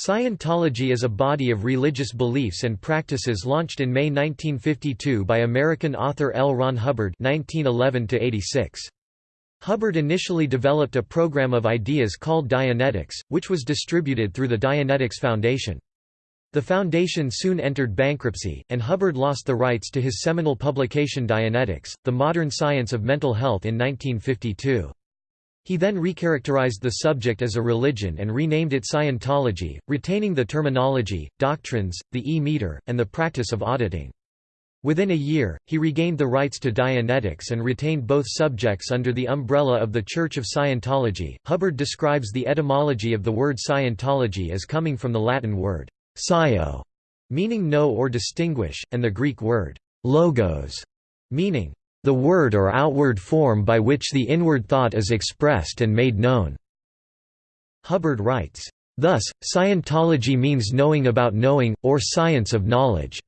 Scientology is a body of religious beliefs and practices launched in May 1952 by American author L. Ron Hubbard 1911 Hubbard initially developed a program of ideas called Dianetics, which was distributed through the Dianetics Foundation. The foundation soon entered bankruptcy, and Hubbard lost the rights to his seminal publication Dianetics, The Modern Science of Mental Health in 1952. He then recharacterized the subject as a religion and renamed it Scientology, retaining the terminology, doctrines, the e-meter, and the practice of auditing. Within a year, he regained the rights to Dianetics and retained both subjects under the umbrella of the Church of Scientology. Hubbard describes the etymology of the word Scientology as coming from the Latin word scio, meaning know or distinguish, and the Greek word logos, meaning the word or outward form by which the inward thought is expressed and made known." Hubbard writes, Thus, Scientology means knowing about knowing, or science of knowledge.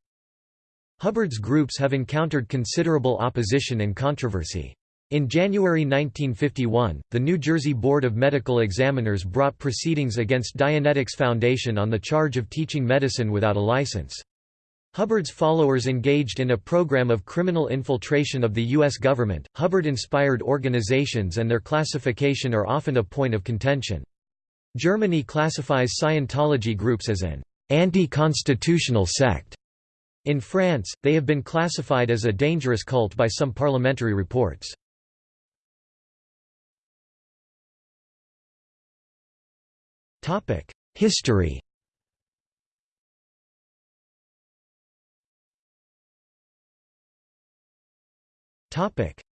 Hubbard's groups have encountered considerable opposition and controversy. In January 1951, the New Jersey Board of Medical Examiners brought proceedings against Dianetics Foundation on the charge of teaching medicine without a license. Hubbard's followers engaged in a program of criminal infiltration of the U.S. government. Hubbard inspired organizations and their classification are often a point of contention. Germany classifies Scientology groups as an anti-constitutional sect. In France, they have been classified as a dangerous cult by some parliamentary reports. History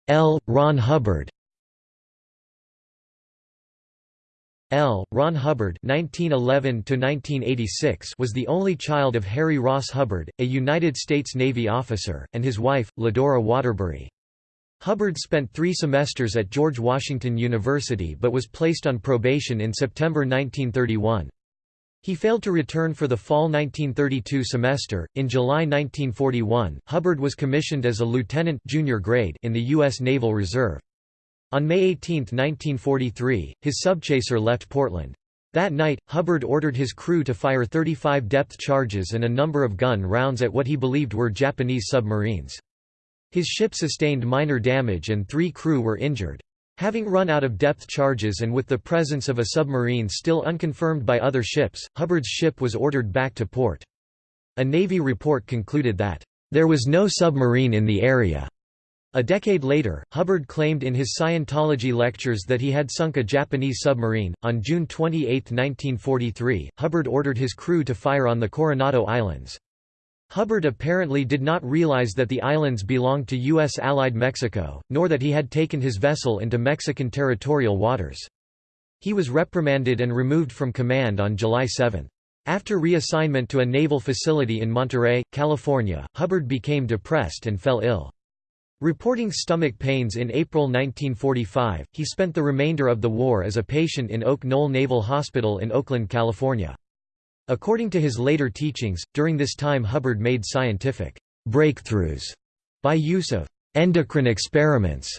L. Ron Hubbard L. Ron Hubbard (1911–1986) was the only child of Harry Ross Hubbard, a United States Navy officer, and his wife, Ladora Waterbury. Hubbard spent three semesters at George Washington University but was placed on probation in September 1931. He failed to return for the fall 1932 semester. In July 1941, Hubbard was commissioned as a lieutenant junior grade in the U.S. Naval Reserve. On May 18, 1943, his subchaser left Portland. That night, Hubbard ordered his crew to fire 35 depth charges and a number of gun rounds at what he believed were Japanese submarines. His ship sustained minor damage and three crew were injured. Having run out of depth charges and with the presence of a submarine still unconfirmed by other ships, Hubbard's ship was ordered back to port. A Navy report concluded that, "...there was no submarine in the area." A decade later, Hubbard claimed in his Scientology lectures that he had sunk a Japanese submarine. On June 28, 1943, Hubbard ordered his crew to fire on the Coronado Islands. Hubbard apparently did not realize that the islands belonged to U.S. allied Mexico, nor that he had taken his vessel into Mexican territorial waters. He was reprimanded and removed from command on July 7. After reassignment to a naval facility in Monterey, California, Hubbard became depressed and fell ill. Reporting stomach pains in April 1945, he spent the remainder of the war as a patient in Oak Knoll Naval Hospital in Oakland, California. According to his later teachings, during this time Hubbard made scientific breakthroughs by use of endocrine experiments.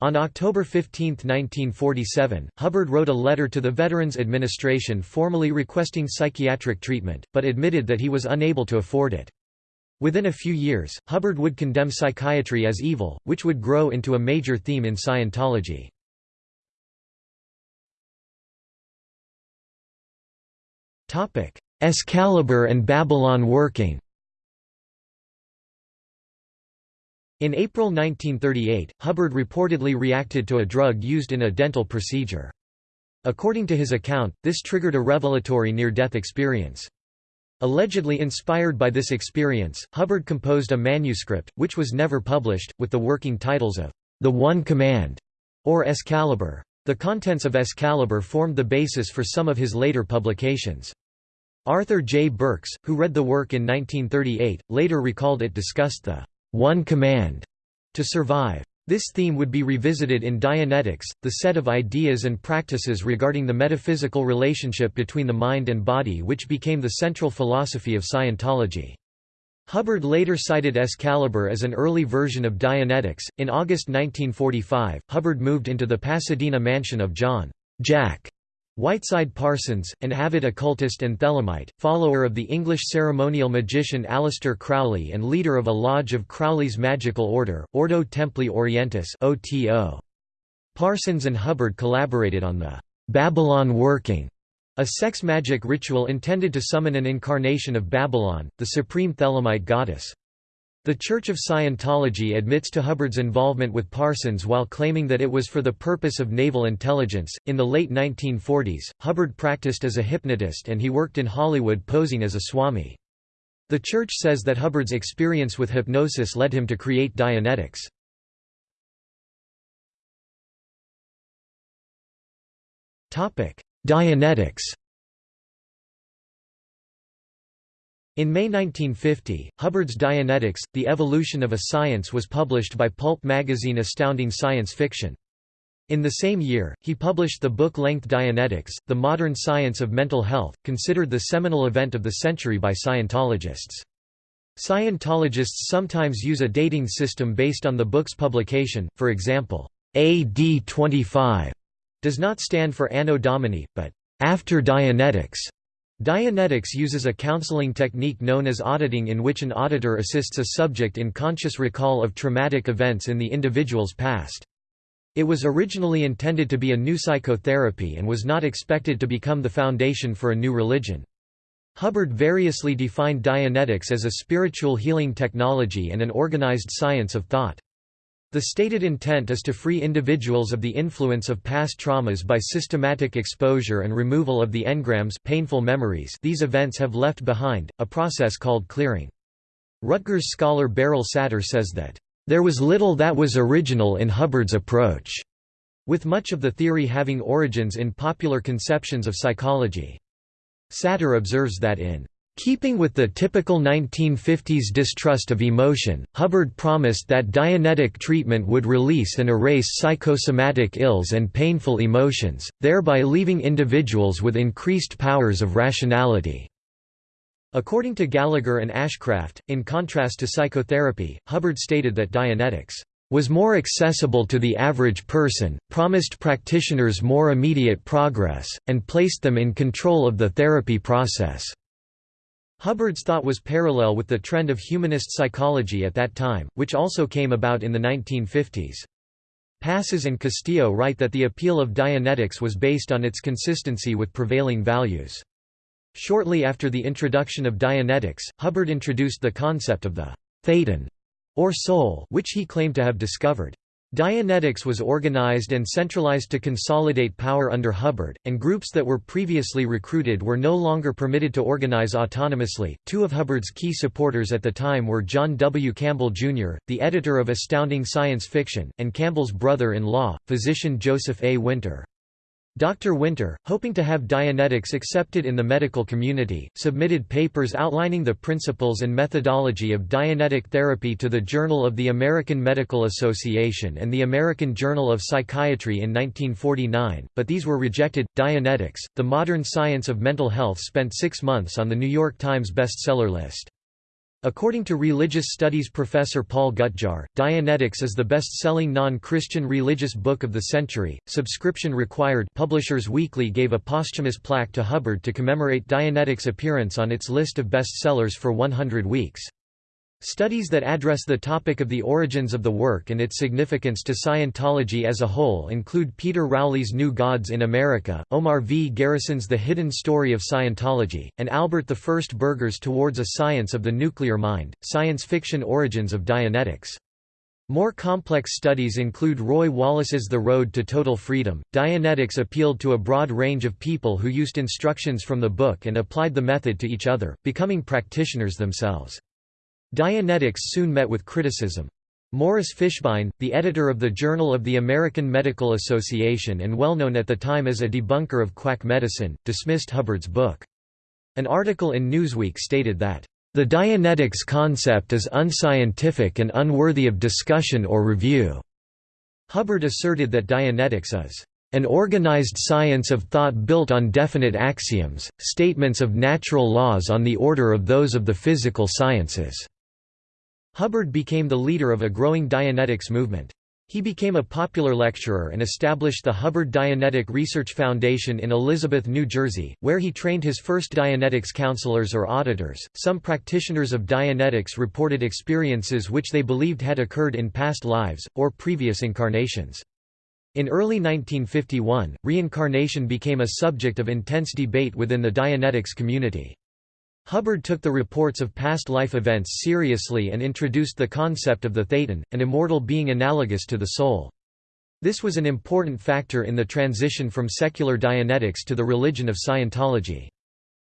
On October 15, 1947, Hubbard wrote a letter to the Veterans Administration formally requesting psychiatric treatment, but admitted that he was unable to afford it. Within a few years, Hubbard would condemn psychiatry as evil, which would grow into a major theme in Scientology. Excalibur and Babylon working In April 1938, Hubbard reportedly reacted to a drug used in a dental procedure. According to his account, this triggered a revelatory near-death experience. Allegedly inspired by this experience, Hubbard composed a manuscript, which was never published, with the working titles of The One Command or Excalibur. The contents of Excalibur formed the basis for some of his later publications. Arthur J. Burks, who read the work in 1938, later recalled it discussed the one command to survive. This theme would be revisited in Dianetics, the set of ideas and practices regarding the metaphysical relationship between the mind and body which became the central philosophy of Scientology. Hubbard later cited Excalibur as an early version of Dianetics. In August 1945, Hubbard moved into the Pasadena mansion of John Jack Whiteside Parsons, an avid occultist and Thelemite, follower of the English ceremonial magician Aleister Crowley and leader of a lodge of Crowley's magical order, Ordo Templi Orientis OTO. Parsons and Hubbard collaborated on the Babylon Working, a sex magic ritual intended to summon an incarnation of Babylon, the supreme Thelemite goddess. The Church of Scientology admits to Hubbard's involvement with Parsons while claiming that it was for the purpose of naval intelligence. In the late 1940s, Hubbard practiced as a hypnotist and he worked in Hollywood posing as a swami. The church says that Hubbard's experience with hypnosis led him to create Dianetics. Dianetics In May 1950, Hubbard's Dianetics, The Evolution of a Science was published by pulp magazine Astounding Science Fiction. In the same year, he published the book-length Dianetics, The Modern Science of Mental Health, considered the seminal event of the century by Scientologists. Scientologists sometimes use a dating system based on the book's publication, for example, AD 25 does not stand for Anno Domini, but after Dianetics. Dianetics uses a counseling technique known as auditing in which an auditor assists a subject in conscious recall of traumatic events in the individual's past. It was originally intended to be a new psychotherapy and was not expected to become the foundation for a new religion. Hubbard variously defined Dianetics as a spiritual healing technology and an organized science of thought. The stated intent is to free individuals of the influence of past traumas by systematic exposure and removal of the engrams painful memories these events have left behind, a process called clearing. Rutgers scholar Beryl Satter says that, "...there was little that was original in Hubbard's approach," with much of the theory having origins in popular conceptions of psychology. Satter observes that in Keeping with the typical 1950s distrust of emotion, Hubbard promised that Dianetic treatment would release and erase psychosomatic ills and painful emotions, thereby leaving individuals with increased powers of rationality. According to Gallagher and Ashcraft, in contrast to psychotherapy, Hubbard stated that Dianetics was more accessible to the average person, promised practitioners more immediate progress, and placed them in control of the therapy process. Hubbard's thought was parallel with the trend of humanist psychology at that time, which also came about in the 1950s. Passas and Castillo write that the appeal of Dianetics was based on its consistency with prevailing values. Shortly after the introduction of Dianetics, Hubbard introduced the concept of the «thetan» or soul which he claimed to have discovered. Dianetics was organized and centralized to consolidate power under Hubbard, and groups that were previously recruited were no longer permitted to organize autonomously. Two of Hubbard's key supporters at the time were John W. Campbell, Jr., the editor of Astounding Science Fiction, and Campbell's brother in law, physician Joseph A. Winter. Dr. Winter, hoping to have Dianetics accepted in the medical community, submitted papers outlining the principles and methodology of Dianetic therapy to the Journal of the American Medical Association and the American Journal of Psychiatry in 1949, but these were rejected. Dianetics, the modern science of mental health, spent six months on the New York Times bestseller list. According to religious studies professor Paul Gutjahr, Dianetics is the best-selling non-Christian religious book of the century. Subscription required. Publishers Weekly gave a posthumous plaque to Hubbard to commemorate Dianetics' appearance on its list of bestsellers for 100 weeks. Studies that address the topic of the origins of the work and its significance to Scientology as a whole include Peter Rowley's New Gods in America, Omar V. Garrison's The Hidden Story of Scientology, and Albert I Berger's Towards a Science of the Nuclear Mind, Science Fiction Origins of Dianetics. More complex studies include Roy Wallis's The Road to Total Freedom. Dianetics appealed to a broad range of people who used instructions from the book and applied the method to each other, becoming practitioners themselves. Dianetics soon met with criticism. Morris Fishbein, the editor of the Journal of the American Medical Association and well known at the time as a debunker of quack medicine, dismissed Hubbard's book. An article in Newsweek stated that, "...the Dianetics concept is unscientific and unworthy of discussion or review." Hubbard asserted that Dianetics is an organized science of thought built on definite axioms, statements of natural laws on the order of those of the physical sciences." Hubbard became the leader of a growing Dianetics movement. He became a popular lecturer and established the Hubbard Dianetic Research Foundation in Elizabeth, New Jersey, where he trained his first Dianetics counselors or auditors. Some practitioners of Dianetics reported experiences which they believed had occurred in past lives, or previous incarnations. In early 1951, reincarnation became a subject of intense debate within the Dianetics community. Hubbard took the reports of past life events seriously and introduced the concept of the thetan, an immortal being analogous to the soul. This was an important factor in the transition from secular Dianetics to the religion of Scientology.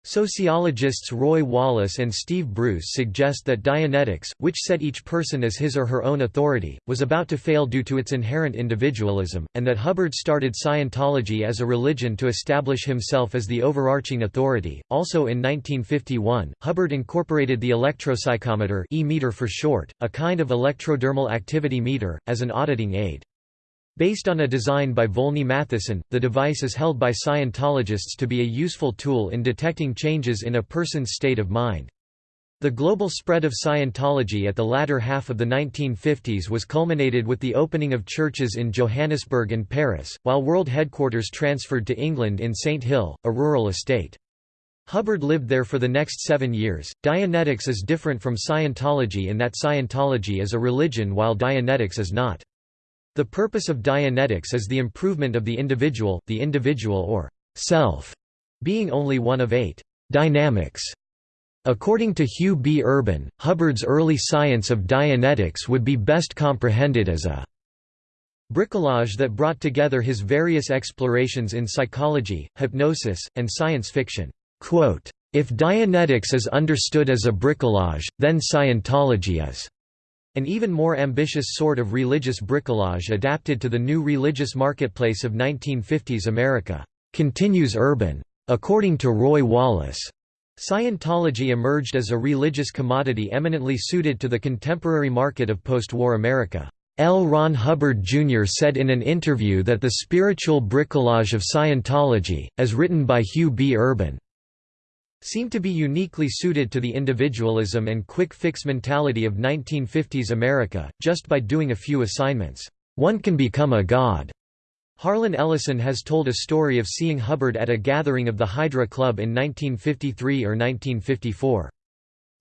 Sociologists Roy Wallis and Steve Bruce suggest that Dianetics, which set each person as his or her own authority, was about to fail due to its inherent individualism, and that Hubbard started Scientology as a religion to establish himself as the overarching authority. Also in 1951, Hubbard incorporated the electropsychometer e-meter for short, a kind of electrodermal activity meter, as an auditing aid. Based on a design by Volney Mathison, the device is held by Scientologists to be a useful tool in detecting changes in a person's state of mind. The global spread of Scientology at the latter half of the 1950s was culminated with the opening of churches in Johannesburg and Paris, while world headquarters transferred to England in St. Hill, a rural estate. Hubbard lived there for the next seven years. Dianetics is different from Scientology in that Scientology is a religion while Dianetics is not. The purpose of Dianetics is the improvement of the individual, the individual or self, being only one of eight dynamics. According to Hugh B. Urban, Hubbard's early science of Dianetics would be best comprehended as a bricolage that brought together his various explorations in psychology, hypnosis, and science fiction. Quote, if Dianetics is understood as a bricolage, then Scientology is an even more ambitious sort of religious bricolage adapted to the new religious marketplace of 1950s America, continues Urban. According to Roy Wallis, Scientology emerged as a religious commodity eminently suited to the contemporary market of post-war America. L. Ron Hubbard Jr. said in an interview that the spiritual bricolage of Scientology, as written by Hugh B. Urban, seemed to be uniquely suited to the individualism and quick-fix mentality of 1950s America, just by doing a few assignments, one can become a god. Harlan Ellison has told a story of seeing Hubbard at a gathering of the Hydra Club in 1953 or 1954.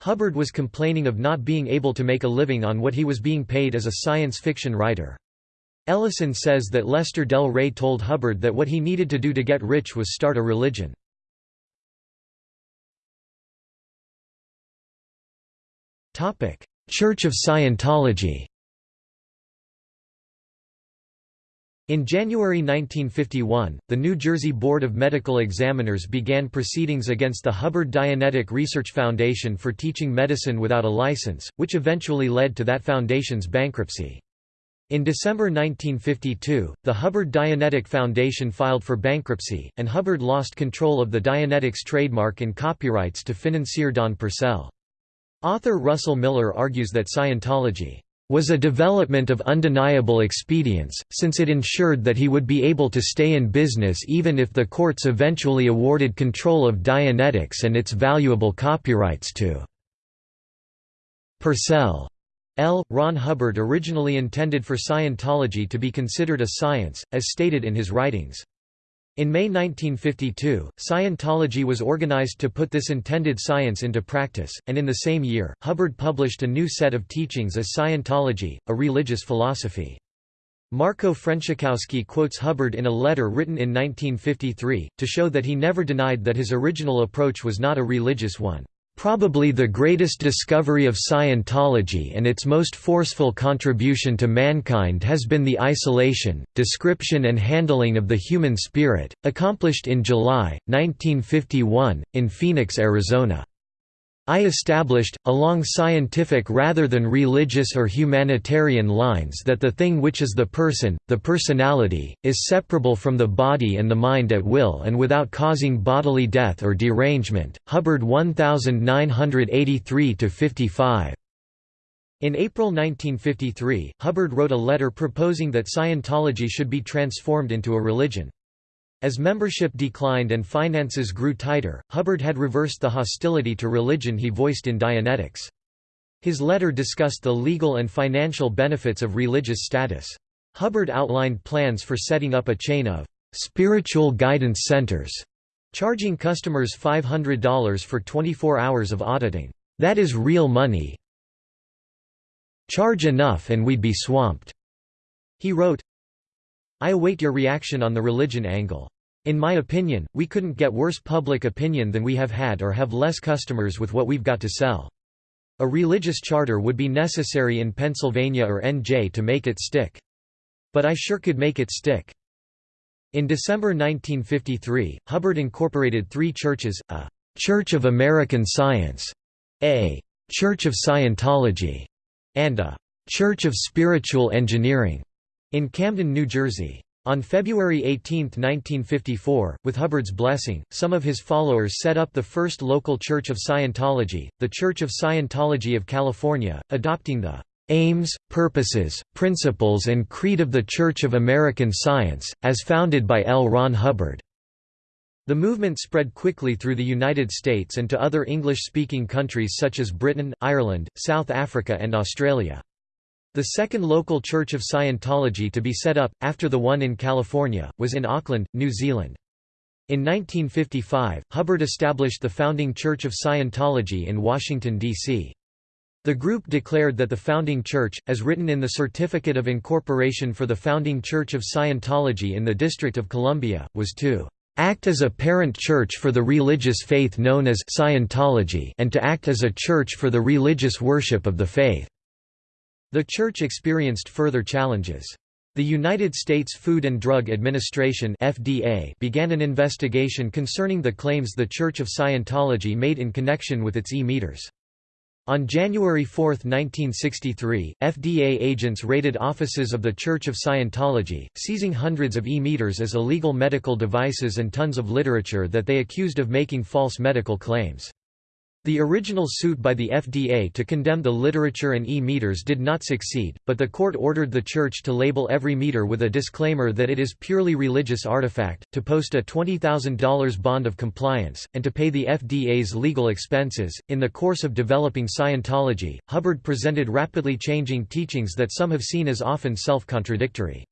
Hubbard was complaining of not being able to make a living on what he was being paid as a science fiction writer. Ellison says that Lester Del Rey told Hubbard that what he needed to do to get rich was start a religion. Church of Scientology In January 1951, the New Jersey Board of Medical Examiners began proceedings against the Hubbard Dianetic Research Foundation for teaching medicine without a license, which eventually led to that foundation's bankruptcy. In December 1952, the Hubbard Dianetic Foundation filed for bankruptcy, and Hubbard lost control of the Dianetics trademark and copyrights to financier Don Purcell. Author Russell Miller argues that Scientology was a development of undeniable expedience, since it ensured that he would be able to stay in business even if the courts eventually awarded control of Dianetics and its valuable copyrights to Purcell. L. Ron Hubbard originally intended for Scientology to be considered a science, as stated in his writings. In May 1952, Scientology was organized to put this intended science into practice, and in the same year, Hubbard published a new set of teachings as Scientology, a religious philosophy. Marco Frenschkowski quotes Hubbard in a letter written in 1953, to show that he never denied that his original approach was not a religious one. Probably the greatest discovery of Scientology and its most forceful contribution to mankind has been the isolation, description and handling of the human spirit, accomplished in July, 1951, in Phoenix, Arizona. I established, along scientific rather than religious or humanitarian lines that the thing which is the person, the personality, is separable from the body and the mind at will and without causing bodily death or derangement. Hubbard 1983-55. In April 1953, Hubbard wrote a letter proposing that Scientology should be transformed into a religion. As membership declined and finances grew tighter, Hubbard had reversed the hostility to religion he voiced in Dianetics. His letter discussed the legal and financial benefits of religious status. Hubbard outlined plans for setting up a chain of spiritual guidance centers, charging customers $500 for 24 hours of auditing. That is real money. Charge enough and we'd be swamped. He wrote, I await your reaction on the religion angle. In my opinion, we couldn't get worse public opinion than we have had or have less customers with what we've got to sell. A religious charter would be necessary in Pennsylvania or NJ to make it stick. But I sure could make it stick. In December 1953, Hubbard incorporated three churches, a «Church of American Science», a «Church of Scientology», and a «Church of Spiritual Engineering» in Camden, New Jersey. On February 18, 1954, with Hubbard's blessing, some of his followers set up the first local Church of Scientology, the Church of Scientology of California, adopting the aims, purposes, principles and creed of the Church of American Science, as founded by L. Ron Hubbard. The movement spread quickly through the United States and to other English-speaking countries such as Britain, Ireland, South Africa and Australia. The second local Church of Scientology to be set up, after the one in California, was in Auckland, New Zealand. In 1955, Hubbard established the founding Church of Scientology in Washington, D.C. The group declared that the founding church, as written in the Certificate of Incorporation for the Founding Church of Scientology in the District of Columbia, was to act as a parent church for the religious faith known as Scientology and to act as a church for the religious worship of the faith. The church experienced further challenges. The United States Food and Drug Administration FDA began an investigation concerning the claims the Church of Scientology made in connection with its e-meters. On January 4, 1963, FDA agents raided offices of the Church of Scientology, seizing hundreds of e-meters as illegal medical devices and tons of literature that they accused of making false medical claims. The original suit by the FDA to condemn the literature and e-meters did not succeed, but the court ordered the church to label every meter with a disclaimer that it is purely religious artifact, to post a $20,000 bond of compliance, and to pay the FDA's legal expenses. In the course of developing Scientology, Hubbard presented rapidly changing teachings that some have seen as often self-contradictory.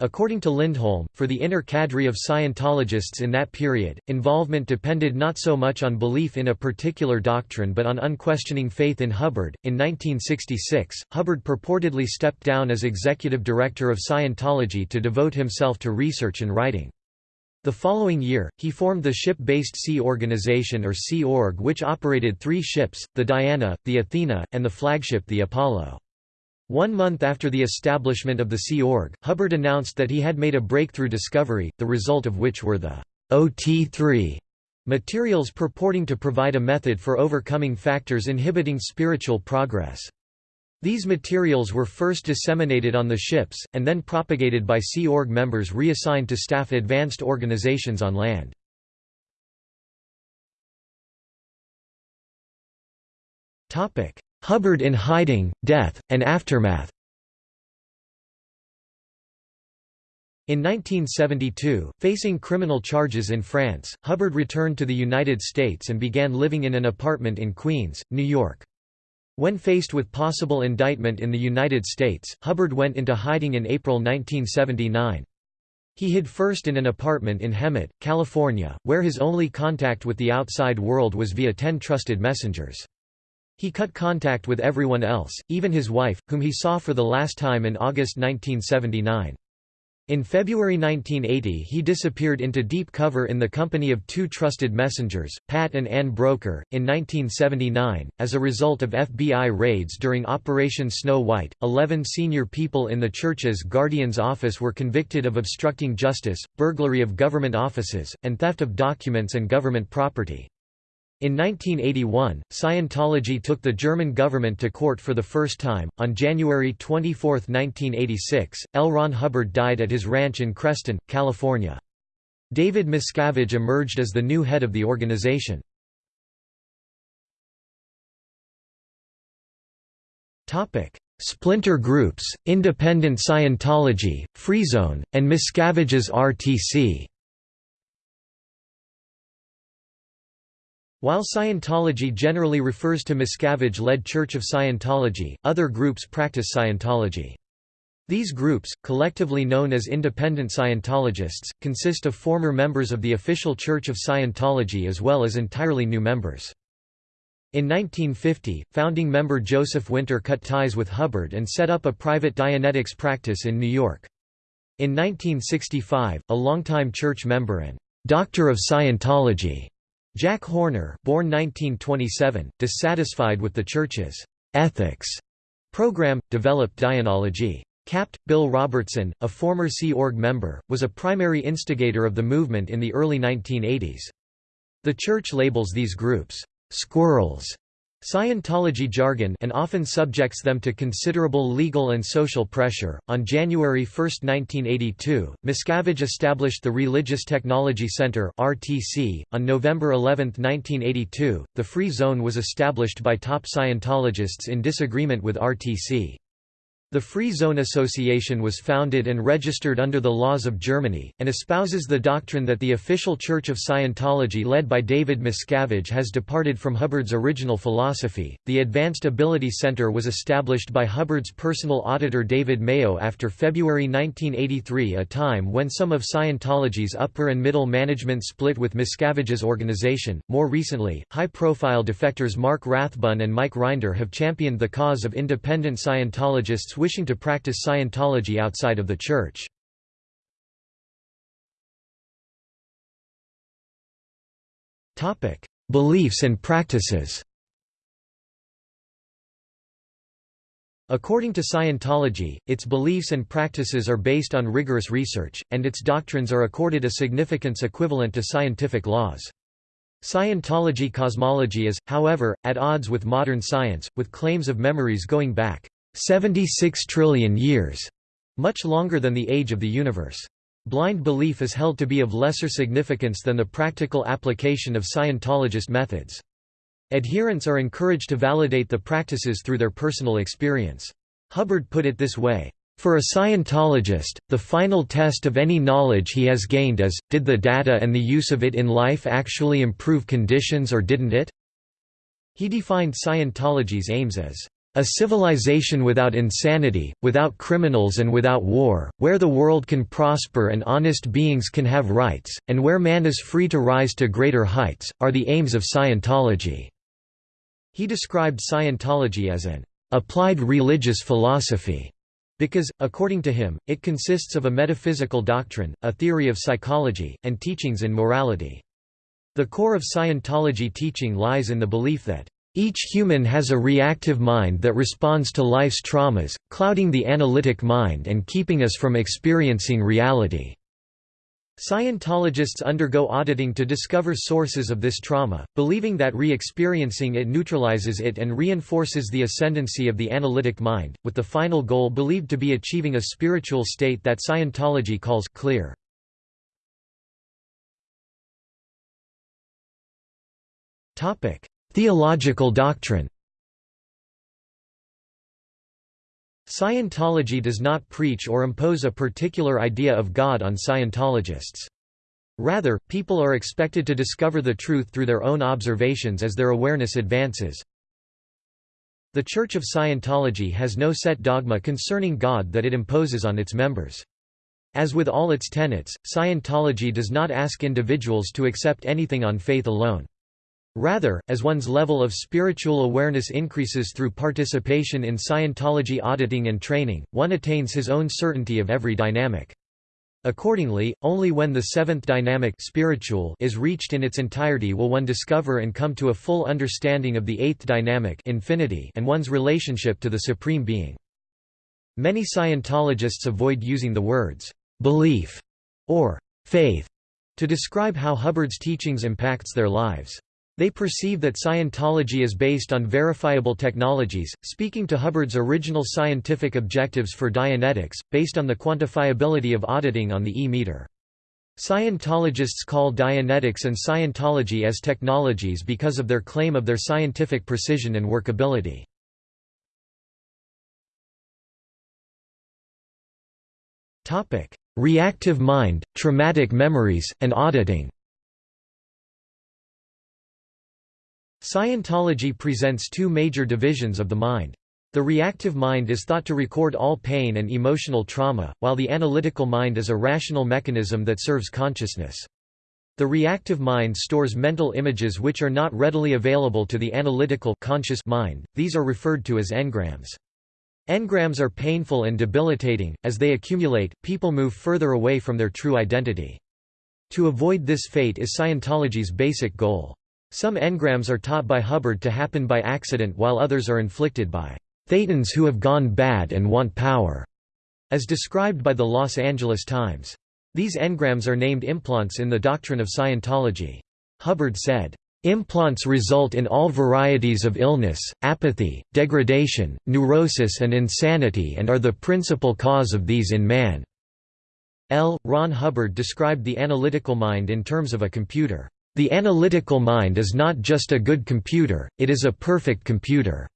According to Lindholm, for the inner cadre of Scientologists in that period, involvement depended not so much on belief in a particular doctrine but on unquestioning faith in Hubbard. In 1966, Hubbard purportedly stepped down as executive director of Scientology to devote himself to research and writing. The following year, he formed the Ship-Based Sea Organization or Sea Org which operated three ships, the Diana, the Athena, and the flagship the Apollo. One month after the establishment of the Sea Org, Hubbard announced that he had made a breakthrough discovery, the result of which were the OT3 materials purporting to provide a method for overcoming factors inhibiting spiritual progress. These materials were first disseminated on the ships, and then propagated by Sea Org members reassigned to staff advanced organizations on land. Hubbard in Hiding, Death, and Aftermath In 1972, facing criminal charges in France, Hubbard returned to the United States and began living in an apartment in Queens, New York. When faced with possible indictment in the United States, Hubbard went into hiding in April 1979. He hid first in an apartment in Hemet, California, where his only contact with the outside world was via ten trusted messengers. He cut contact with everyone else, even his wife, whom he saw for the last time in August 1979. In February 1980 he disappeared into deep cover in the company of two trusted messengers, Pat and Ann Broeker. In 1979, as a result of FBI raids during Operation Snow White, 11 senior people in the church's Guardian's office were convicted of obstructing justice, burglary of government offices, and theft of documents and government property. In 1981, Scientology took the German government to court for the first time. On January 24, 1986, L. Ron Hubbard died at his ranch in Creston, California. David Miscavige emerged as the new head of the organization. Splinter groups, Independent Scientology, Freezone, and Miscavige's RTC While Scientology generally refers to Miscavige-led Church of Scientology, other groups practice Scientology. These groups, collectively known as independent Scientologists, consist of former members of the official Church of Scientology as well as entirely new members. In 1950, founding member Joseph Winter cut ties with Hubbard and set up a private Dianetics practice in New York. In 1965, a longtime church member and «Doctor of Scientology» Jack Horner born 1927, dissatisfied with the church's «ethics» program, developed Dianology. Capt. Bill Robertson, a former Sea Org member, was a primary instigator of the movement in the early 1980s. The church labels these groups, "'squirrels' Scientology jargon and often subjects them to considerable legal and social pressure. On January 1, 1982, Miscavige established the Religious Technology Center (RTC). On November 11, 1982, the Free Zone was established by top Scientologists in disagreement with RTC. The Free Zone Association was founded and registered under the laws of Germany, and espouses the doctrine that the official Church of Scientology led by David Miscavige has departed from Hubbard's original philosophy. The Advanced Ability Center was established by Hubbard's personal auditor David Mayo after February 1983, a time when some of Scientology's upper and middle management split with Miscavige's organization. More recently, high profile defectors Mark Rathbun and Mike Rinder have championed the cause of independent Scientologists wishing to practice Scientology outside of the Church. Beliefs and practices According to Scientology, its beliefs and practices are based on rigorous research, and its doctrines are accorded a significance equivalent to scientific laws. Scientology cosmology is, however, at odds with modern science, with claims of memories going back 76 trillion years, much longer than the age of the universe. Blind belief is held to be of lesser significance than the practical application of Scientologist methods. Adherents are encouraged to validate the practices through their personal experience. Hubbard put it this way, for a Scientologist, the final test of any knowledge he has gained is, did the data and the use of it in life actually improve conditions or didn't it? He defined Scientology's aims as a civilization without insanity, without criminals and without war, where the world can prosper and honest beings can have rights, and where man is free to rise to greater heights, are the aims of Scientology." He described Scientology as an "...applied religious philosophy." because, according to him, it consists of a metaphysical doctrine, a theory of psychology, and teachings in morality. The core of Scientology teaching lies in the belief that each human has a reactive mind that responds to life's traumas, clouding the analytic mind and keeping us from experiencing reality. Scientologists undergo auditing to discover sources of this trauma, believing that re-experiencing it neutralizes it and reinforces the ascendancy of the analytic mind, with the final goal believed to be achieving a spiritual state that Scientology calls clear. Theological doctrine Scientology does not preach or impose a particular idea of God on Scientologists. Rather, people are expected to discover the truth through their own observations as their awareness advances. The Church of Scientology has no set dogma concerning God that it imposes on its members. As with all its tenets, Scientology does not ask individuals to accept anything on faith alone. Rather, as one's level of spiritual awareness increases through participation in Scientology auditing and training, one attains his own certainty of every dynamic. Accordingly, only when the seventh dynamic spiritual is reached in its entirety will one discover and come to a full understanding of the eighth dynamic infinity and one's relationship to the Supreme Being. Many Scientologists avoid using the words, "'belief' or "'faith' to describe how Hubbard's teachings impacts their lives. They perceive that Scientology is based on verifiable technologies, speaking to Hubbard's original scientific objectives for Dianetics, based on the quantifiability of auditing on the E-meter. Scientologists call Dianetics and Scientology as technologies because of their claim of their scientific precision and workability. Reactive mind, traumatic memories, and auditing Scientology presents two major divisions of the mind. The reactive mind is thought to record all pain and emotional trauma, while the analytical mind is a rational mechanism that serves consciousness. The reactive mind stores mental images which are not readily available to the analytical conscious mind, these are referred to as engrams. Engrams are painful and debilitating, as they accumulate, people move further away from their true identity. To avoid this fate is Scientology's basic goal. Some engrams are taught by Hubbard to happen by accident while others are inflicted by Thetans who have gone bad and want power, as described by the Los Angeles Times. These engrams are named implants in the doctrine of Scientology. Hubbard said, Implants result in all varieties of illness, apathy, degradation, neurosis and insanity and are the principal cause of these in man. L. Ron Hubbard described the analytical mind in terms of a computer. The analytical mind is not just a good computer, it is a perfect computer.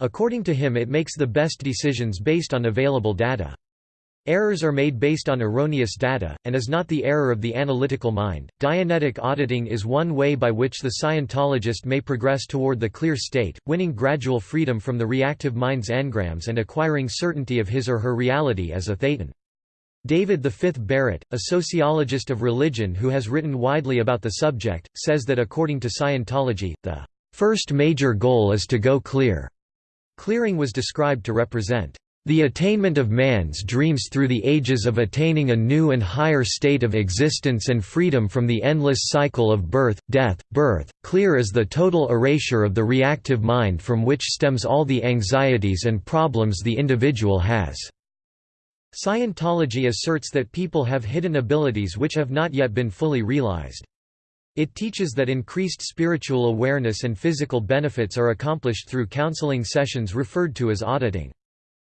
According to him it makes the best decisions based on available data. Errors are made based on erroneous data, and is not the error of the analytical mind. Dianetic auditing is one way by which the Scientologist may progress toward the clear state, winning gradual freedom from the reactive mind's engrams and acquiring certainty of his or her reality as a thetan. David V. Barrett, a sociologist of religion who has written widely about the subject, says that according to Scientology, the first major goal is to go clear. Clearing was described to represent the attainment of man's dreams through the ages of attaining a new and higher state of existence and freedom from the endless cycle of birth, death, birth, clear is the total erasure of the reactive mind from which stems all the anxieties and problems the individual has. Scientology asserts that people have hidden abilities which have not yet been fully realized. It teaches that increased spiritual awareness and physical benefits are accomplished through counseling sessions referred to as auditing.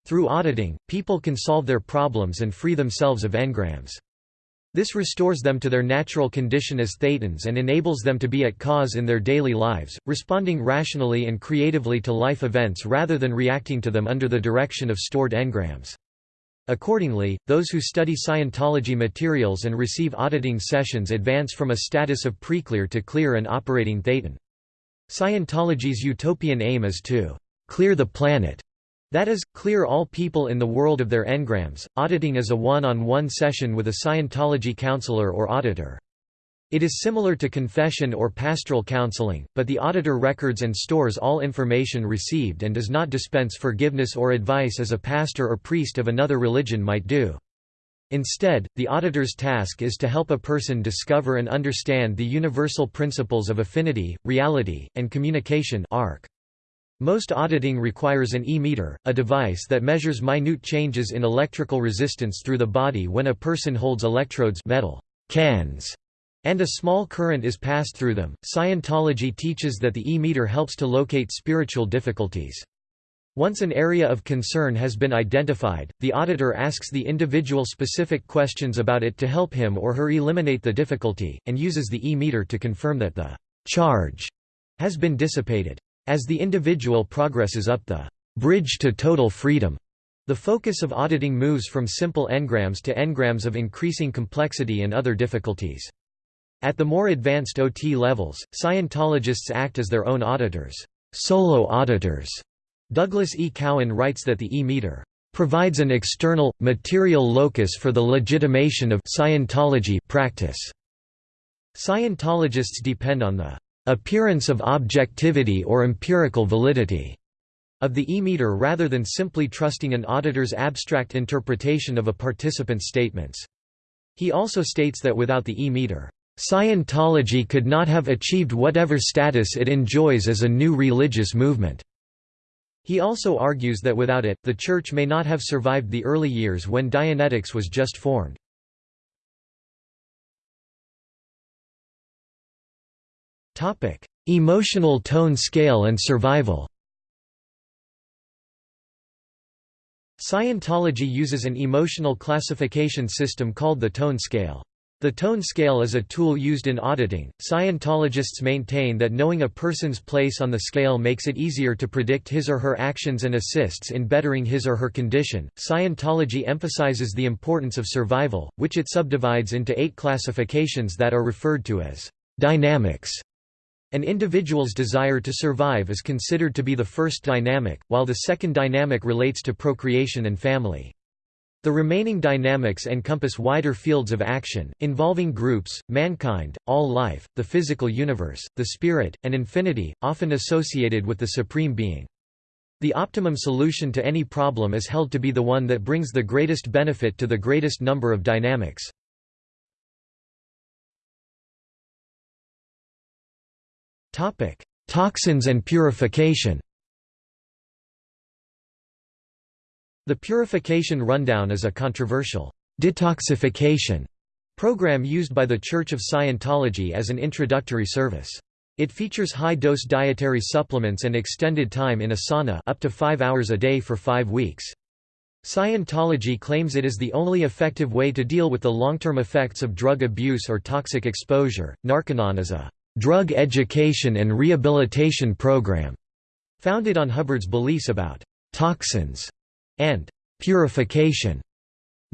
Through auditing, people can solve their problems and free themselves of engrams. This restores them to their natural condition as thetans and enables them to be at cause in their daily lives, responding rationally and creatively to life events rather than reacting to them under the direction of stored engrams. Accordingly, those who study Scientology materials and receive auditing sessions advance from a status of preclear to clear and operating thetan. Scientology's utopian aim is to clear the planet, that is, clear all people in the world of their engrams. Auditing is a one-on-one -on -one session with a Scientology counselor or auditor. It is similar to confession or pastoral counseling, but the auditor records and stores all information received and does not dispense forgiveness or advice as a pastor or priest of another religion might do. Instead, the auditor's task is to help a person discover and understand the universal principles of affinity, reality, and communication arc. Most auditing requires an e-meter, a device that measures minute changes in electrical resistance through the body when a person holds electrodes metal cans and a small current is passed through them. Scientology teaches that the e-meter helps to locate spiritual difficulties. Once an area of concern has been identified, the auditor asks the individual specific questions about it to help him or her eliminate the difficulty, and uses the e-meter to confirm that the charge has been dissipated. As the individual progresses up the bridge to total freedom, the focus of auditing moves from simple engrams to engrams of increasing complexity and other difficulties. At the more advanced OT levels, Scientologists act as their own auditors, solo auditors. Douglas E. Cowan writes that the E-meter provides an external, material locus for the legitimation of Scientology practice. Scientologists depend on the appearance of objectivity or empirical validity of the e-meter rather than simply trusting an auditor's abstract interpretation of a participant's statements. He also states that without the e-meter, Scientology could not have achieved whatever status it enjoys as a new religious movement. He also argues that without it, the Church may not have survived the early years when Dianetics was just formed. Emotional tone scale and survival Scientology uses an emotional classification system called the tone scale. The tone scale is a tool used in auditing. Scientologists maintain that knowing a person's place on the scale makes it easier to predict his or her actions and assists in bettering his or her condition. Scientology emphasizes the importance of survival, which it subdivides into eight classifications that are referred to as dynamics. An individual's desire to survive is considered to be the first dynamic, while the second dynamic relates to procreation and family. The remaining dynamics encompass wider fields of action, involving groups, mankind, all life, the physical universe, the spirit, and infinity, often associated with the Supreme Being. The optimum solution to any problem is held to be the one that brings the greatest benefit to the greatest number of dynamics. Toxins and purification The Purification Rundown is a controversial detoxification program used by the Church of Scientology as an introductory service. It features high-dose dietary supplements and extended time in a sauna up to five hours a day for five weeks. Scientology claims it is the only effective way to deal with the long-term effects of drug abuse or toxic exposure. Narconon is a drug education and rehabilitation program, founded on Hubbard's beliefs about toxins and purification.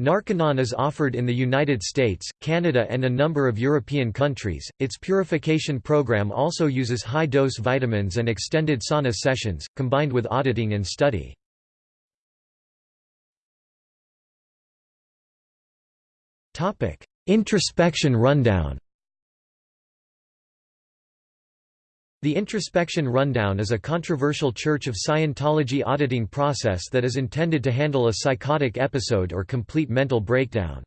Narconon is offered in the United States, Canada and a number of European countries. Its purification program also uses high-dose vitamins and extended sauna sessions, combined with auditing and study. Introspection rundown The Introspection Rundown is a controversial Church of Scientology auditing process that is intended to handle a psychotic episode or complete mental breakdown.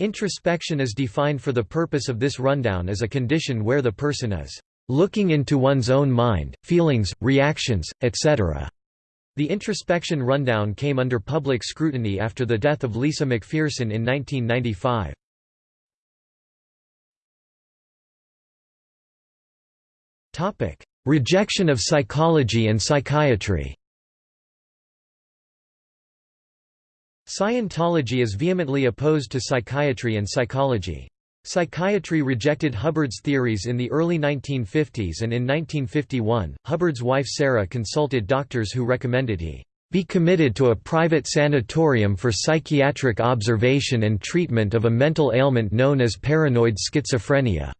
Introspection is defined for the purpose of this rundown as a condition where the person is looking into one's own mind, feelings, reactions, etc. The Introspection Rundown came under public scrutiny after the death of Lisa McPherson in 1995. Rejection of psychology and psychiatry Scientology is vehemently opposed to psychiatry and psychology. Psychiatry rejected Hubbard's theories in the early 1950s and in 1951, Hubbard's wife Sarah consulted doctors who recommended he be committed to a private sanatorium for psychiatric observation and treatment of a mental ailment known as paranoid schizophrenia.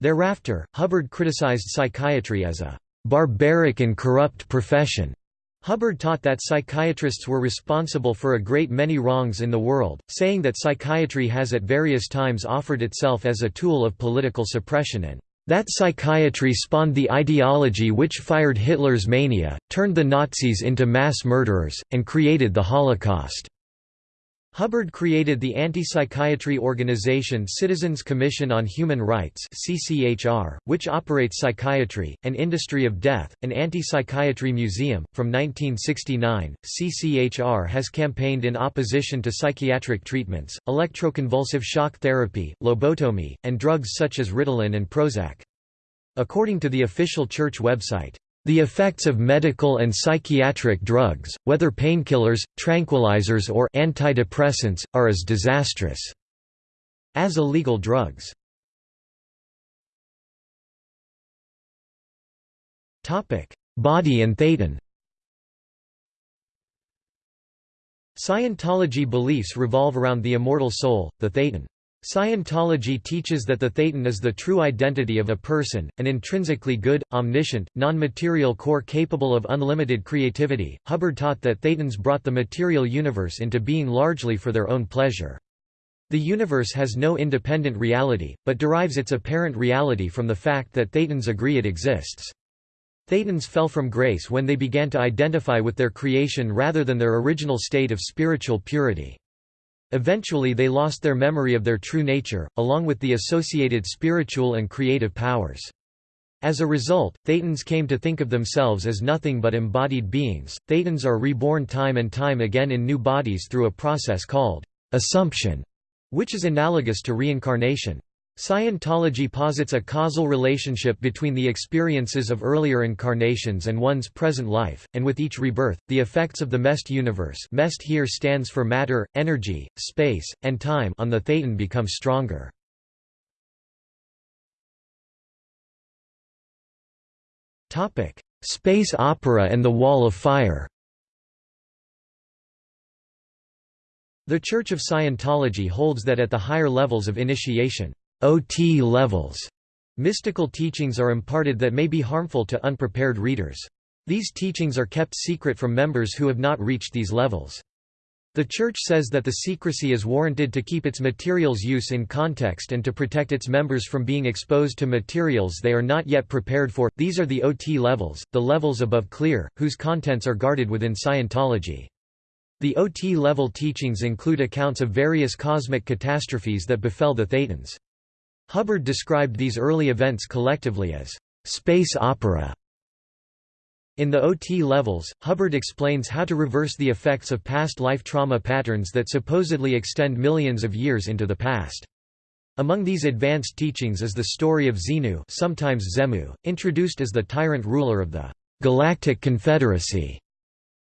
Thereafter, Hubbard criticized psychiatry as a barbaric and corrupt profession. Hubbard taught that psychiatrists were responsible for a great many wrongs in the world, saying that psychiatry has at various times offered itself as a tool of political suppression and that psychiatry spawned the ideology which fired Hitler's mania, turned the Nazis into mass murderers, and created the Holocaust. Hubbard created the anti-psychiatry organization Citizens Commission on Human Rights which operates psychiatry, an industry of death, an anti-psychiatry museum. From 1969, CCHR has campaigned in opposition to psychiatric treatments, electroconvulsive shock therapy, lobotomy, and drugs such as Ritalin and Prozac. According to the official church website, the effects of medical and psychiatric drugs, whether painkillers, tranquilizers or antidepressants, are as disastrous as illegal drugs. Body and Thetan Scientology beliefs revolve around the immortal soul, the Thetan. Scientology teaches that the thetan is the true identity of a person, an intrinsically good, omniscient, non-material core capable of unlimited creativity. Hubbard taught that thetans brought the material universe into being largely for their own pleasure. The universe has no independent reality, but derives its apparent reality from the fact that thetans agree it exists. Thetans fell from grace when they began to identify with their creation rather than their original state of spiritual purity. Eventually they lost their memory of their true nature, along with the associated spiritual and creative powers. As a result, Thetans came to think of themselves as nothing but embodied beings. Thetans are reborn time and time again in new bodies through a process called assumption, which is analogous to reincarnation. Scientology posits a causal relationship between the experiences of earlier incarnations and one's present life, and with each rebirth, the effects of the MEST universe MEST here stands for matter, energy, space, and time on the thetan become stronger. Space opera and the Wall of Fire The Church of Scientology holds that at the higher levels of initiation OT levels Mystical teachings are imparted that may be harmful to unprepared readers. These teachings are kept secret from members who have not reached these levels. The Church says that the secrecy is warranted to keep its materials use in context and to protect its members from being exposed to materials they are not yet prepared for. These are the OT levels, the levels above clear, whose contents are guarded within Scientology. The OT level teachings include accounts of various cosmic catastrophes that befell the Thetans. Hubbard described these early events collectively as space opera in the OT levels, Hubbard explains how to reverse the effects of past life trauma patterns that supposedly extend millions of years into the past. Among these advanced teachings is the story of Xenu sometimes Xemu, introduced as the tyrant ruler of the Galactic Confederacy.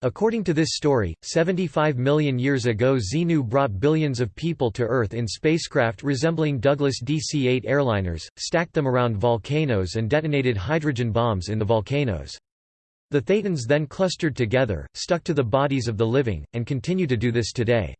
According to this story, 75 million years ago Xenu brought billions of people to Earth in spacecraft resembling Douglas DC-8 airliners, stacked them around volcanoes and detonated hydrogen bombs in the volcanoes. The Thetans then clustered together, stuck to the bodies of the living, and continue to do this today.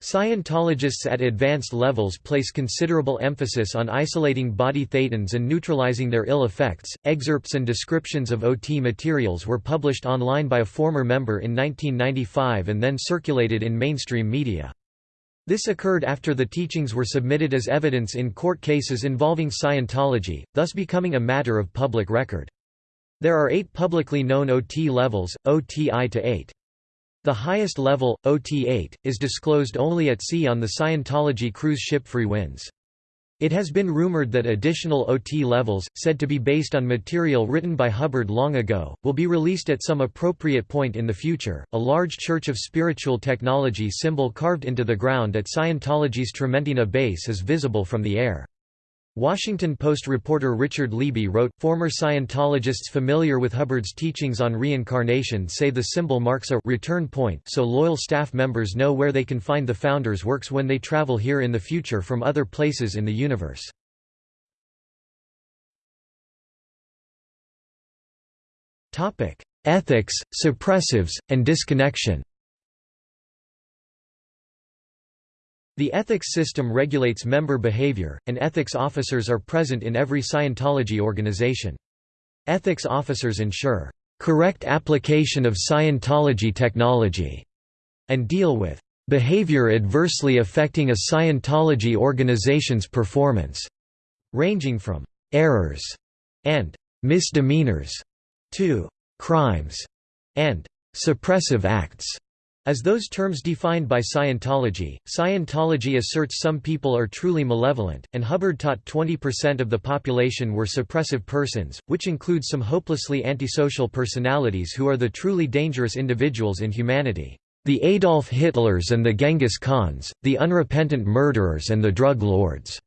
Scientologists at advanced levels place considerable emphasis on isolating body thetans and neutralizing their ill effects. Excerpts and descriptions of OT materials were published online by a former member in 1995 and then circulated in mainstream media. This occurred after the teachings were submitted as evidence in court cases involving Scientology, thus becoming a matter of public record. There are eight publicly known OT levels, OTI to 8. The highest level, OT8, is disclosed only at sea on the Scientology cruise ship Freewinds. It has been rumored that additional OT levels, said to be based on material written by Hubbard long ago, will be released at some appropriate point in the future. A large Church of Spiritual Technology symbol carved into the ground at Scientology's Trementina base is visible from the air. Washington Post reporter Richard Leiby wrote, former Scientologists familiar with Hubbard's teachings on reincarnation say the symbol marks a return point so loyal staff members know where they can find the founder's works when they travel here in the future from other places in the universe. Ethics, suppressives, and disconnection The ethics system regulates member behavior, and ethics officers are present in every Scientology organization. Ethics officers ensure correct application of Scientology technology and deal with behavior adversely affecting a Scientology organization's performance, ranging from errors and misdemeanors to crimes and suppressive acts. As those terms defined by Scientology, Scientology asserts some people are truly malevolent, and Hubbard taught 20% of the population were suppressive persons, which includes some hopelessly antisocial personalities who are the truly dangerous individuals in humanity. The Adolf Hitlers and the Genghis Khans, the unrepentant murderers and the drug lords.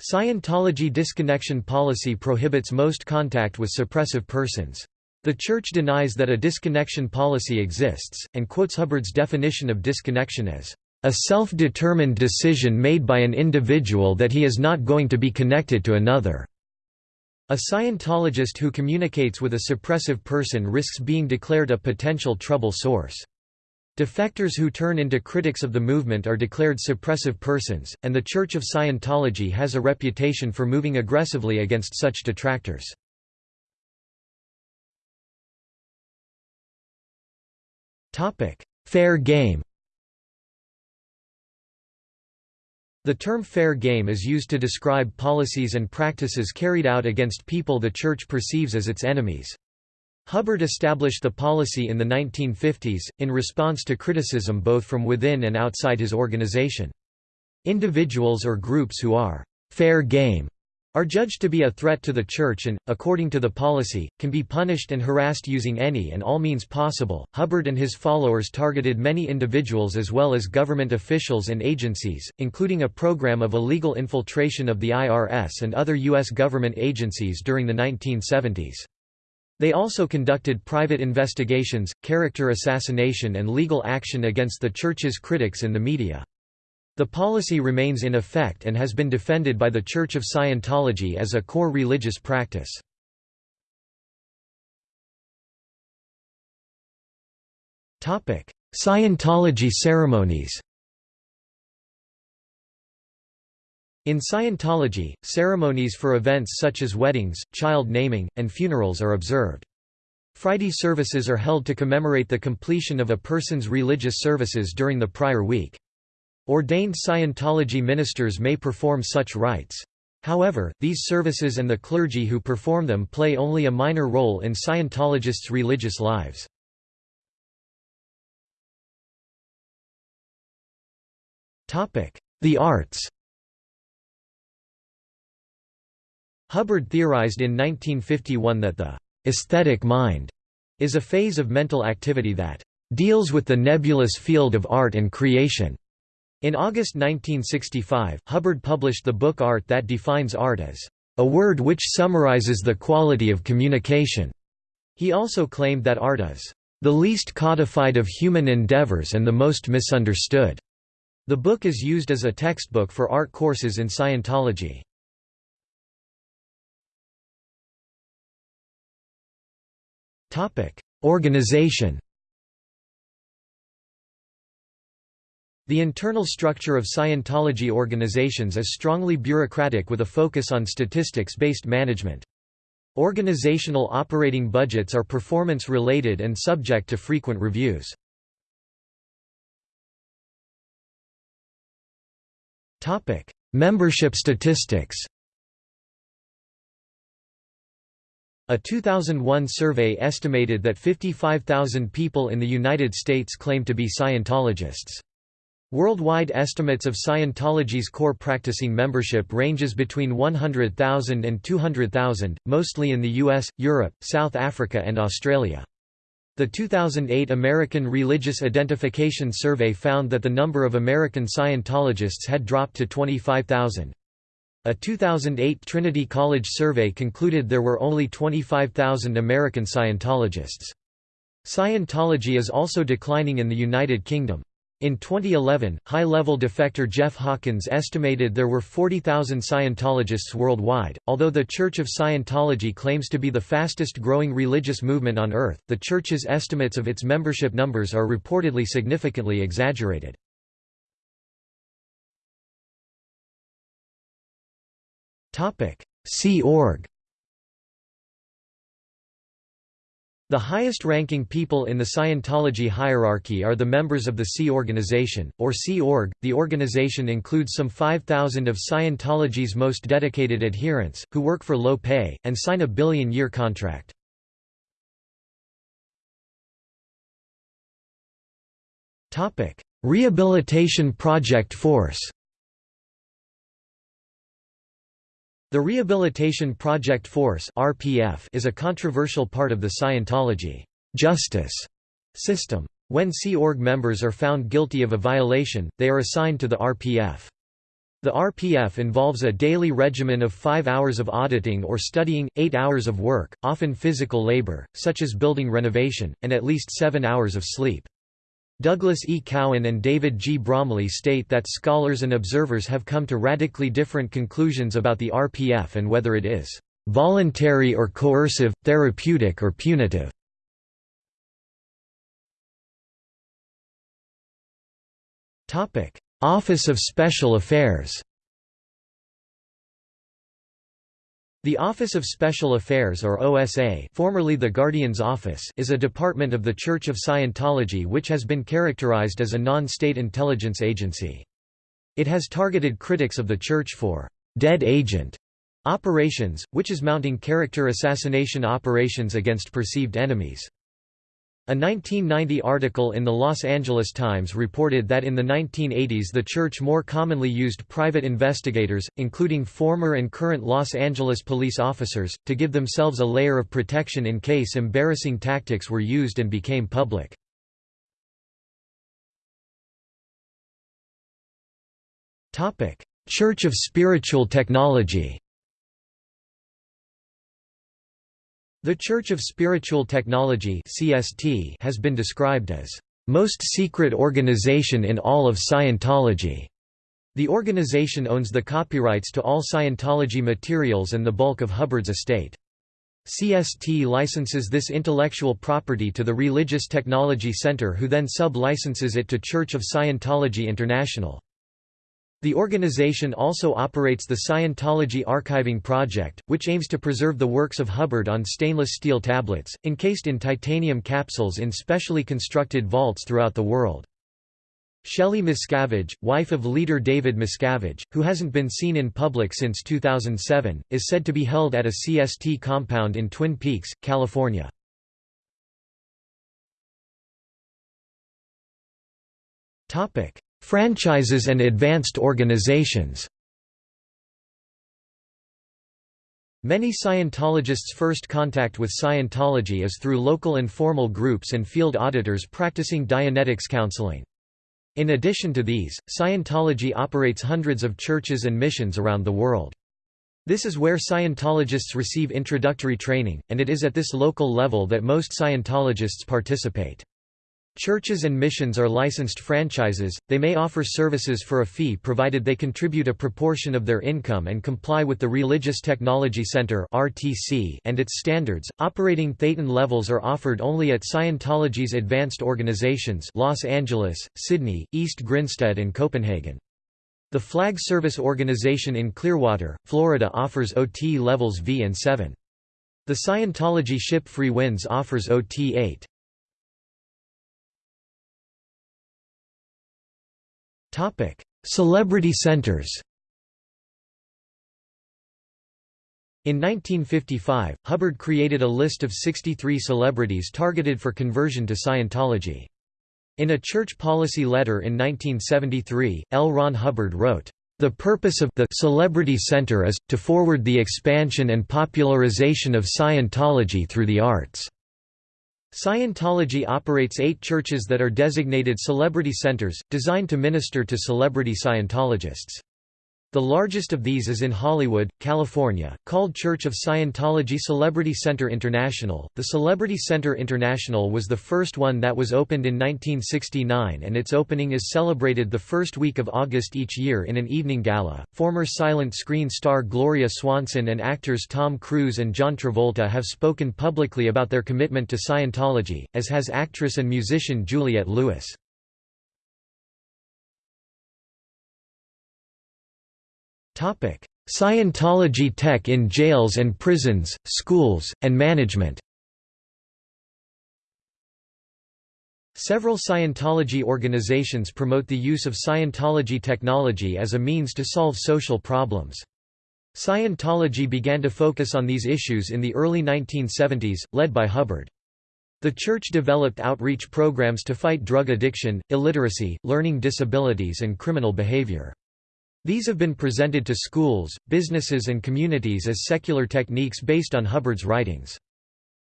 Scientology disconnection policy prohibits most contact with suppressive persons. The Church denies that a disconnection policy exists, and quotes Hubbard's definition of disconnection as, "...a self-determined decision made by an individual that he is not going to be connected to another." A Scientologist who communicates with a suppressive person risks being declared a potential trouble source. Defectors who turn into critics of the movement are declared suppressive persons, and the Church of Scientology has a reputation for moving aggressively against such detractors. Fair game The term fair game is used to describe policies and practices carried out against people the Church perceives as its enemies. Hubbard established the policy in the 1950s, in response to criticism both from within and outside his organization. Individuals or groups who are fair game are judged to be a threat to the Church and, according to the policy, can be punished and harassed using any and all means possible. Hubbard and his followers targeted many individuals as well as government officials and agencies, including a program of illegal infiltration of the IRS and other U.S. government agencies during the 1970s. They also conducted private investigations, character assassination and legal action against the Church's critics in the media. The policy remains in effect and has been defended by the Church of Scientology as a core religious practice. Scientology ceremonies In Scientology, ceremonies for events such as weddings, child naming, and funerals are observed. Friday services are held to commemorate the completion of a person's religious services during the prior week. Ordained Scientology ministers may perform such rites. However, these services and the clergy who perform them play only a minor role in Scientologists' religious lives. The arts Hubbard theorized in 1951 that the aesthetic mind is a phase of mental activity that deals with the nebulous field of art and creation. In August 1965, Hubbard published the book Art that defines art as a word which summarizes the quality of communication. He also claimed that art is the least codified of human endeavors and the most misunderstood. The book is used as a textbook for art courses in Scientology. Organization The internal structure of Scientology organizations is strongly bureaucratic with a focus on statistics-based management. Organizational operating budgets are performance-related and subject to frequent reviews. Membership statistics A 2001 survey estimated that 55,000 people in the United States claim to be Scientologists. Worldwide estimates of Scientology's core practicing membership ranges between 100,000 and 200,000, mostly in the US, Europe, South Africa and Australia. The 2008 American Religious Identification Survey found that the number of American Scientologists had dropped to 25,000. A 2008 Trinity College survey concluded there were only 25,000 American Scientologists. Scientology is also declining in the United Kingdom. In 2011, high-level defector Jeff Hawkins estimated there were 40,000 Scientologists worldwide. Although the Church of Scientology claims to be the fastest-growing religious movement on earth, the church's estimates of its membership numbers are reportedly significantly exaggerated. Sea Org The highest-ranking people in the Scientology hierarchy are the members of the Sea Organization, or Sea Org. The organization includes some 5,000 of Scientology's most dedicated adherents, who work for low pay, and sign a billion-year contract. Rehabilitation Project Force The Rehabilitation Project Force (RPF) is a controversial part of the Scientology justice system. When Sea Org members are found guilty of a violation, they are assigned to the RPF. The RPF involves a daily regimen of five hours of auditing or studying, eight hours of work, often physical labor, such as building renovation, and at least seven hours of sleep. Douglas E. Cowan and David G. Bromley state that scholars and observers have come to radically different conclusions about the RPF and whether it is voluntary or coercive, therapeutic or punitive. Office of Special Affairs The Office of Special Affairs or OSA formerly the Guardian's Office is a department of the Church of Scientology which has been characterized as a non-state intelligence agency. It has targeted critics of the Church for «dead agent» operations, which is mounting character assassination operations against perceived enemies. A 1990 article in the Los Angeles Times reported that in the 1980s the church more commonly used private investigators, including former and current Los Angeles police officers, to give themselves a layer of protection in case embarrassing tactics were used and became public. Church of Spiritual Technology The Church of Spiritual Technology (CST) has been described as most secret organization in all of Scientology. The organization owns the copyrights to all Scientology materials and the bulk of Hubbard's estate. CST licenses this intellectual property to the Religious Technology Center who then sub-licenses it to Church of Scientology International. The organization also operates the Scientology Archiving Project, which aims to preserve the works of Hubbard on stainless steel tablets, encased in titanium capsules in specially constructed vaults throughout the world. Shelley Miscavige, wife of leader David Miscavige, who hasn't been seen in public since 2007, is said to be held at a CST compound in Twin Peaks, California. Franchises and advanced organizations Many Scientologists' first contact with Scientology is through local informal groups and field auditors practicing Dianetics counseling. In addition to these, Scientology operates hundreds of churches and missions around the world. This is where Scientologists receive introductory training, and it is at this local level that most Scientologists participate. Churches and missions are licensed franchises, they may offer services for a fee provided they contribute a proportion of their income and comply with the Religious Technology Center and its standards. Operating Thetan levels are offered only at Scientology's advanced organizations Los Angeles, Sydney, East Grinstead and Copenhagen. The flag service organization in Clearwater, Florida offers OT levels V and 7. The Scientology ship Freewinds offers OT 8. Celebrity centers In 1955, Hubbard created a list of 63 celebrities targeted for conversion to Scientology. In a church policy letter in 1973, L. Ron Hubbard wrote, "...the purpose of the Celebrity Center is, to forward the expansion and popularization of Scientology through the arts." Scientology operates eight churches that are designated celebrity centers, designed to minister to celebrity Scientologists. The largest of these is in Hollywood, California, called Church of Scientology Celebrity Center International. The Celebrity Center International was the first one that was opened in 1969 and its opening is celebrated the first week of August each year in an evening gala. Former silent screen star Gloria Swanson and actors Tom Cruise and John Travolta have spoken publicly about their commitment to Scientology, as has actress and musician Juliette Lewis. Scientology tech in jails and prisons, schools, and management Several Scientology organizations promote the use of Scientology technology as a means to solve social problems. Scientology began to focus on these issues in the early 1970s, led by Hubbard. The church developed outreach programs to fight drug addiction, illiteracy, learning disabilities and criminal behavior. These have been presented to schools, businesses and communities as secular techniques based on Hubbard's writings.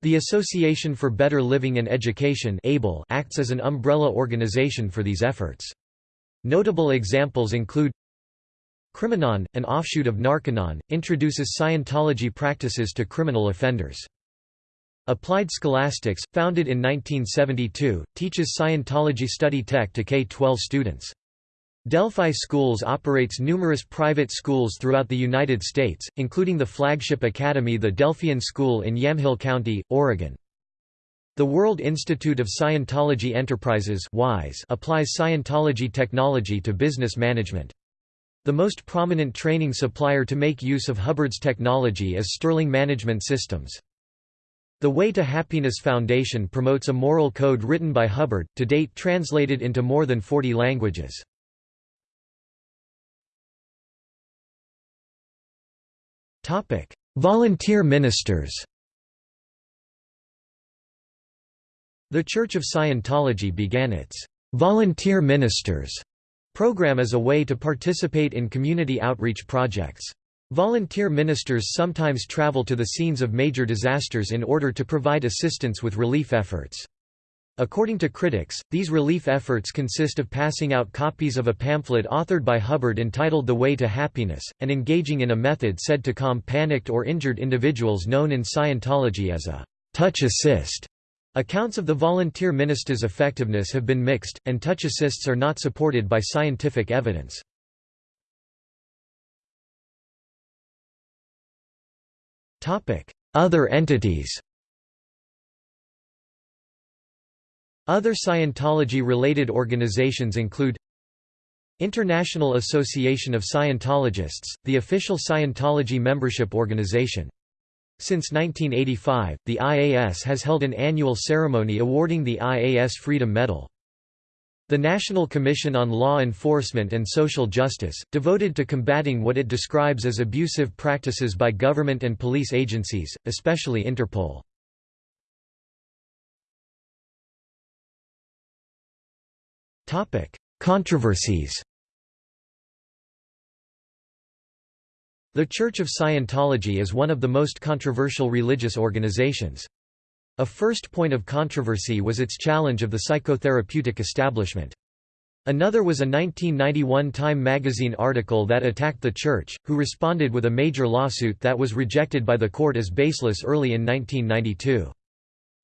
The Association for Better Living and Education acts as an umbrella organization for these efforts. Notable examples include Criminon, an offshoot of Narconon, introduces Scientology practices to criminal offenders. Applied Scholastics, founded in 1972, teaches Scientology study tech to K-12 students. Delphi Schools operates numerous private schools throughout the United States, including the flagship academy the Delphian School in Yamhill County, Oregon. The World Institute of Scientology Enterprises applies Scientology technology to business management. The most prominent training supplier to make use of Hubbard's technology is Sterling Management Systems. The Way to Happiness Foundation promotes a moral code written by Hubbard, to date translated into more than 40 languages. Volunteer ministers The Church of Scientology began its «volunteer ministers» program as a way to participate in community outreach projects. Volunteer ministers sometimes travel to the scenes of major disasters in order to provide assistance with relief efforts. According to critics, these relief efforts consist of passing out copies of a pamphlet authored by Hubbard entitled The Way to Happiness, and engaging in a method said to calm panicked or injured individuals known in Scientology as a touch assist. Accounts of the volunteer minister's effectiveness have been mixed, and touch assists are not supported by scientific evidence. Other entities Other Scientology-related organizations include International Association of Scientologists, the official Scientology membership organization. Since 1985, the IAS has held an annual ceremony awarding the IAS Freedom Medal. The National Commission on Law Enforcement and Social Justice, devoted to combating what it describes as abusive practices by government and police agencies, especially Interpol. Controversies The Church of Scientology is one of the most controversial religious organizations. A first point of controversy was its challenge of the psychotherapeutic establishment. Another was a 1991 Time magazine article that attacked the Church, who responded with a major lawsuit that was rejected by the court as baseless early in 1992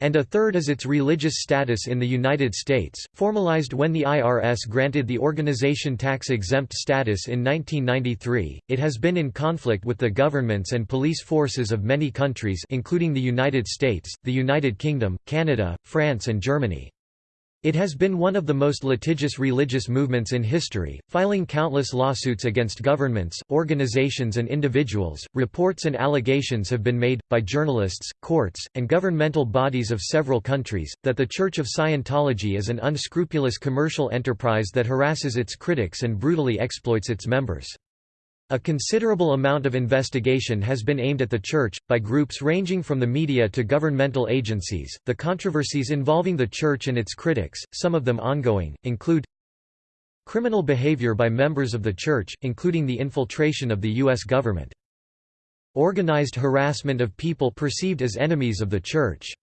and a third is its religious status in the United States, formalized when the IRS granted the organization tax-exempt status in 1993. It has been in conflict with the governments and police forces of many countries including the United States, the United Kingdom, Canada, France and Germany. It has been one of the most litigious religious movements in history, filing countless lawsuits against governments, organizations, and individuals. Reports and allegations have been made, by journalists, courts, and governmental bodies of several countries, that the Church of Scientology is an unscrupulous commercial enterprise that harasses its critics and brutally exploits its members. A considerable amount of investigation has been aimed at the Church, by groups ranging from the media to governmental agencies. The controversies involving the Church and its critics, some of them ongoing, include criminal behavior by members of the Church, including the infiltration of the U.S. government, organized harassment of people perceived as enemies of the Church,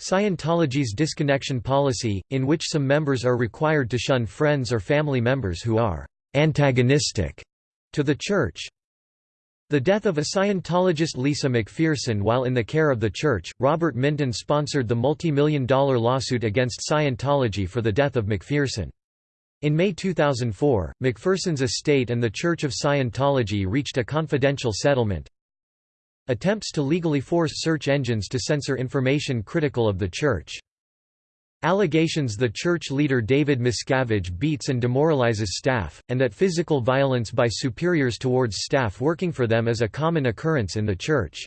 Scientology's disconnection policy, in which some members are required to shun friends or family members who are antagonistic to the Church. The death of a Scientologist Lisa McPherson while in the care of the Church, Robert Minton sponsored the multi-million dollar lawsuit against Scientology for the death of McPherson. In May 2004, McPherson's estate and the Church of Scientology reached a confidential settlement. Attempts to legally force search engines to censor information critical of the Church. Allegations the church leader David Miscavige beats and demoralizes staff, and that physical violence by superiors towards staff working for them is a common occurrence in the church.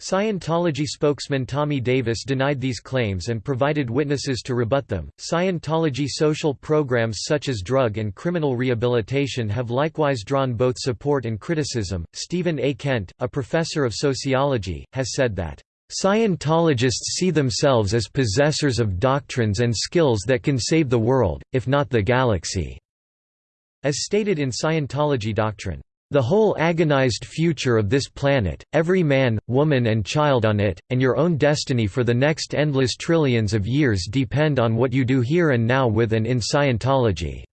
Scientology spokesman Tommy Davis denied these claims and provided witnesses to rebut them. Scientology social programs such as drug and criminal rehabilitation have likewise drawn both support and criticism. Stephen A. Kent, a professor of sociology, has said that Scientologists see themselves as possessors of doctrines and skills that can save the world, if not the galaxy." As stated in Scientology doctrine, "...the whole agonized future of this planet, every man, woman and child on it, and your own destiny for the next endless trillions of years depend on what you do here and now with and in Scientology."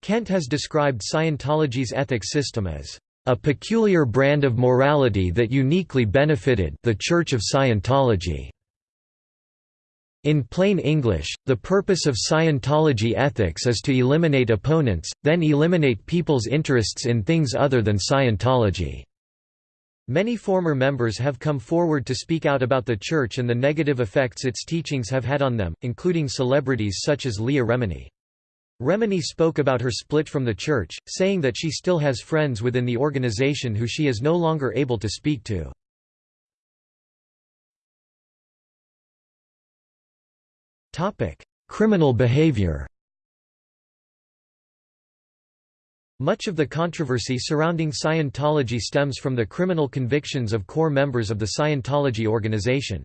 Kent has described Scientology's ethics system as a peculiar brand of morality that uniquely benefited the Church of Scientology. In plain English, the purpose of Scientology ethics is to eliminate opponents, then eliminate people's interests in things other than Scientology. Many former members have come forward to speak out about the Church and the negative effects its teachings have had on them, including celebrities such as Leah Remini. Remini spoke about her split from the church, saying that she still has friends within the organization who she is no longer able to speak to. Criminal behavior Much of the controversy surrounding Scientology stems from the criminal convictions of core members of the Scientology organization.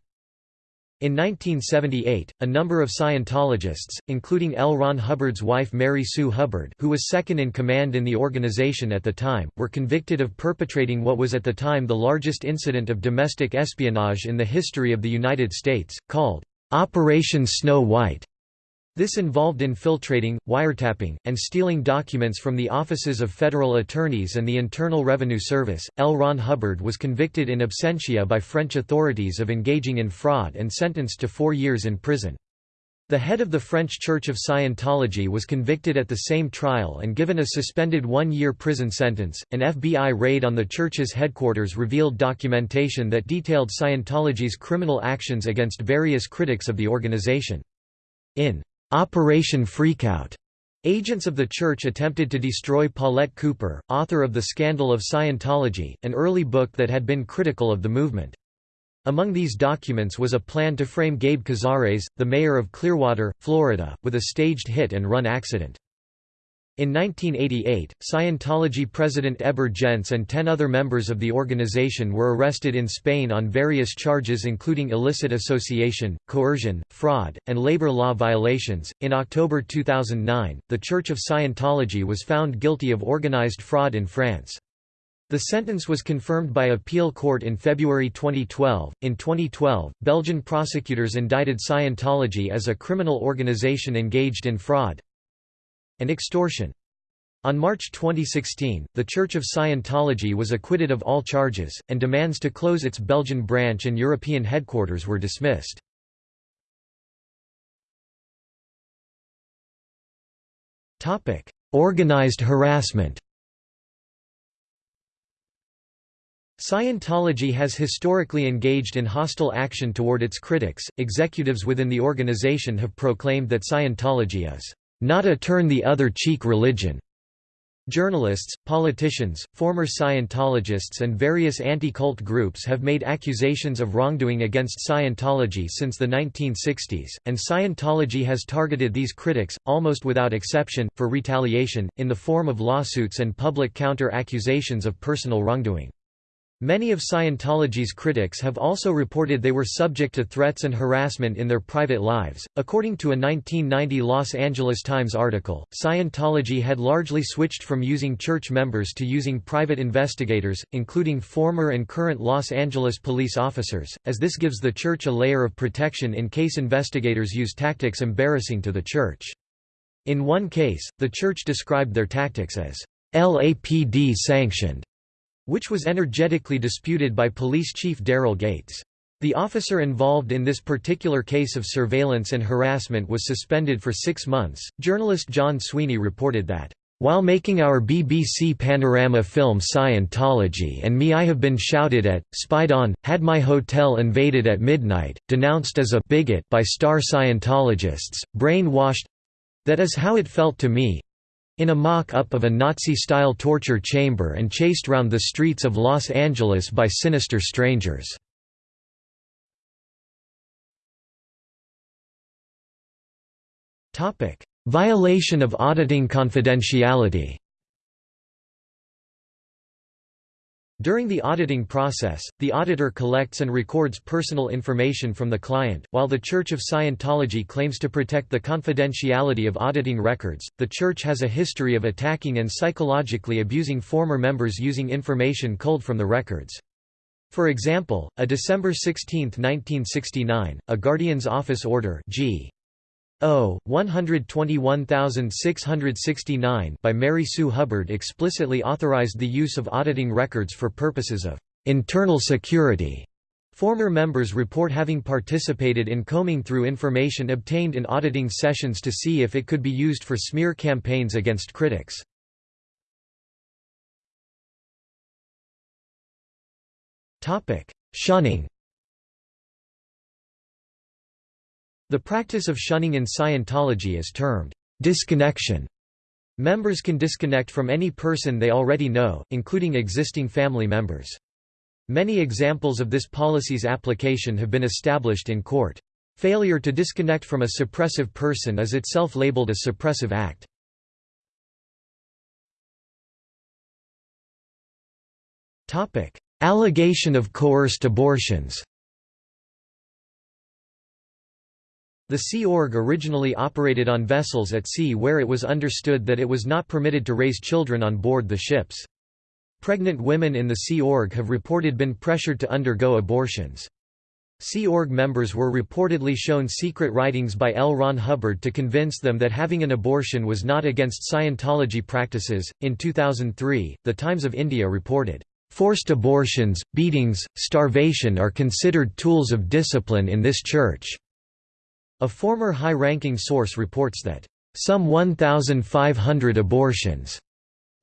In 1978, a number of Scientologists, including L. Ron Hubbard's wife Mary Sue Hubbard who was second in command in the organization at the time, were convicted of perpetrating what was at the time the largest incident of domestic espionage in the history of the United States, called Operation Snow White. This involved infiltrating, wiretapping, and stealing documents from the offices of federal attorneys and the Internal Revenue Service. L. Ron Hubbard was convicted in absentia by French authorities of engaging in fraud and sentenced to four years in prison. The head of the French Church of Scientology was convicted at the same trial and given a suspended one-year prison sentence. An FBI raid on the church's headquarters revealed documentation that detailed Scientology's criminal actions against various critics of the organization. In Operation Freakout, Agents of the Church attempted to destroy Paulette Cooper, author of The Scandal of Scientology, an early book that had been critical of the movement. Among these documents was a plan to frame Gabe Cazares, the mayor of Clearwater, Florida, with a staged hit-and-run accident. In 1988, Scientology president Heber Jentzsch and ten other members of the organization were arrested in Spain on various charges including illicit association, coercion, fraud, and labor law violations. In October 2009, the Church of Scientology was found guilty of organized fraud in France. The sentence was confirmed by appeal court in February 2012. In 2012, Belgian prosecutors indicted Scientology as a criminal organization engaged in fraud, and extortion. On March 2016, the Church of Scientology was acquitted of all charges, and demands to close its Belgian branch and European headquarters were dismissed. Organized harassment Scientology has historically engaged in hostile action toward its critics. Executives within the organization have proclaimed that Scientology is not a turn-the-other-cheek religion. Journalists, politicians, former Scientologists and various anti-cult groups have made accusations of wrongdoing against Scientology since the 1960s, and Scientology has targeted these critics, almost without exception, for retaliation, in the form of lawsuits and public counter-accusations of personal wrongdoing. Many of Scientology's critics have also reported they were subject to threats and harassment in their private lives. According to a 1990 Los Angeles Times article, Scientology had largely switched from using church members to using private investigators, including former and current Los Angeles police officers, as this gives the church a layer of protection in case investigators use tactics embarrassing to the church. In one case, the church described their tactics as LAPD sanctioned which was energetically disputed by police chief Daryl Gates. The officer involved in this particular case of surveillance and harassment was suspended for six months. Journalist John Sweeney reported that, while making our BBC Panorama film Scientology and me I have been shouted at, spied on, had my hotel invaded at midnight, denounced as a bigot by star Scientologists, brainwashed—that is how it felt to me, in a mock-up of a Nazi-style torture chamber and chased round the streets of Los Angeles by sinister strangers. Violation of auditing confidentiality During the auditing process, the auditor collects and records personal information from the client. While the Church of Scientology claims to protect the confidentiality of auditing records, the Church has a history of attacking and psychologically abusing former members using information culled from the records. For example, a December 16, 1969, a Guardian's Office Order G. O. 121669 by Mary Sue Hubbard explicitly authorized the use of auditing records for purposes of internal security. Former members report having participated in combing through information obtained in auditing sessions to see if it could be used for smear campaigns against critics. Shunning The practice of shunning in Scientology is termed disconnection. Members can disconnect from any person they already know, including existing family members. Many examples of this policy's application have been established in court. Failure to disconnect from a suppressive person is itself labeled a suppressive act. Allegation of coerced abortions The Sea Org originally operated on vessels at sea where it was understood that it was not permitted to raise children on board the ships. Pregnant women in the Sea Org have reported been pressured to undergo abortions. Sea Org members were reportedly shown secret writings by L. Ron Hubbard to convince them that having an abortion was not against Scientology practices. In 2003, The Times of India reported, Forced abortions, beatings, starvation are considered tools of discipline in this church. A former high-ranking source reports that, "...some 1,500 abortions,"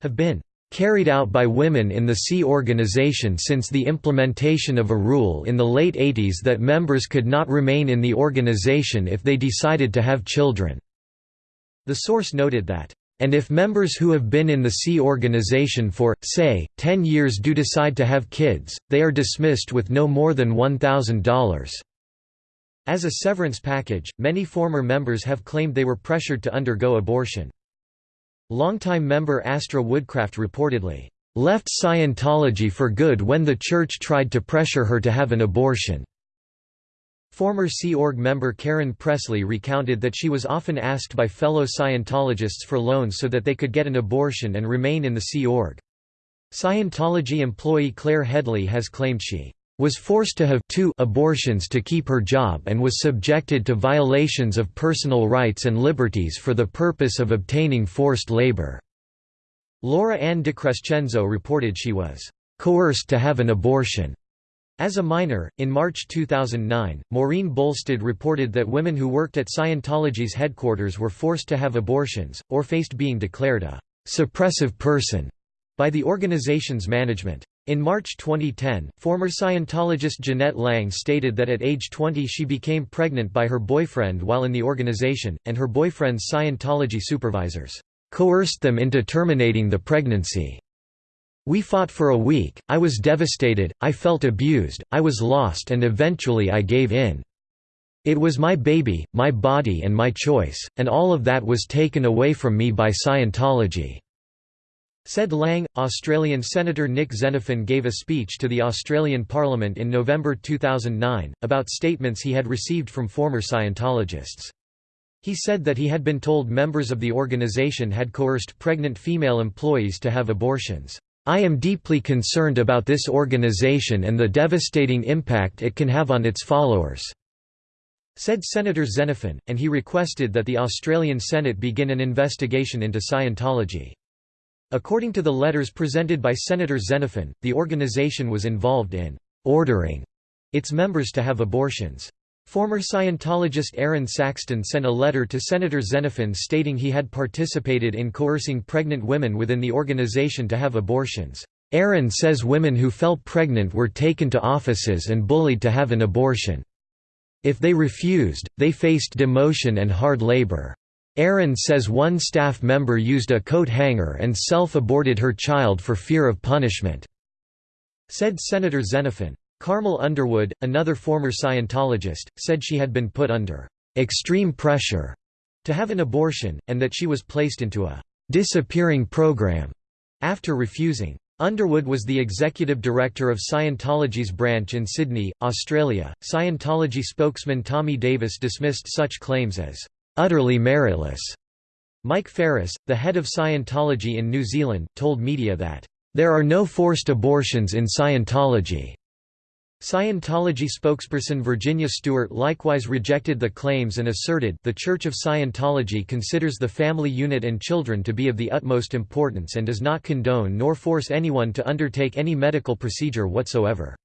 have been carried out by women in the Sea organization since the implementation of a rule in the late 80s that members could not remain in the organization if they decided to have children. The source noted that, "...and if members who have been in the Sea organization for, say, 10 years do decide to have kids, they are dismissed with no more than $1,000." As a severance package, many former members have claimed they were pressured to undergo abortion. Longtime member Astra Woodcraft reportedly, "...left Scientology for good when the church tried to pressure her to have an abortion." Former Sea Org member Karen Pressley recounted that she was often asked by fellow Scientologists for loans so that they could get an abortion and remain in the Sea Org. Scientology employee Claire Headley has claimed she was forced to have two abortions to keep her job and was subjected to violations of personal rights and liberties for the purpose of obtaining forced labor." Laura Ann DeCrescenzo reported she was "...coerced to have an abortion." As a minor, in March 2009, Maureen Bolstad reported that women who worked at Scientology's headquarters were forced to have abortions, or faced being declared a «suppressive person» by the organization's management. In March 2010, former Scientologist Jeanette Lang stated that at age 20 she became pregnant by her boyfriend while in the organization, and her boyfriend's Scientology supervisors coerced them into terminating the pregnancy. We fought for a week, I was devastated, I felt abused, I was lost and eventually I gave in. It was my baby, my body and my choice, and all of that was taken away from me by Scientology." Said Lang, Australian Senator Nick Xenophon gave a speech to the Australian Parliament in November 2009, about statements he had received from former Scientologists. He said that he had been told members of the organisation had coerced pregnant female employees to have abortions. I am deeply concerned about this organization and the devastating impact it can have on its followers," said Senator Xenophon, and he requested that the Australian Senate begin an investigation into Scientology. According to the letters presented by Senator Xenophon, the organization was involved in «ordering» its members to have abortions. Former Scientologist Aaron Saxton sent a letter to Senator Xenophon stating he had participated in coercing pregnant women within the organization to have abortions. Aaron says women who fell pregnant were taken to offices and bullied to have an abortion. If they refused, they faced demotion and hard labor. Aaron says one staff member used a coat hanger and self-aborted her child for fear of punishment," said Senator Xenophon. Carmel Underwood, another former Scientologist, said she had been put under extreme pressure to have an abortion, and that she was placed into a disappearing program after refusing. Underwood was the executive director of Scientology's branch in Sydney, Australia. Scientology spokesman Tommy Davis dismissed such claims as utterly meritless. Mike Ferris, the head of Scientology in New Zealand, told media that, There are no forced abortions in Scientology. Scientology spokesperson Virginia Stewart likewise rejected the claims and asserted the Church of Scientology considers the family unit and children to be of the utmost importance and does not condone nor force anyone to undertake any medical procedure whatsoever.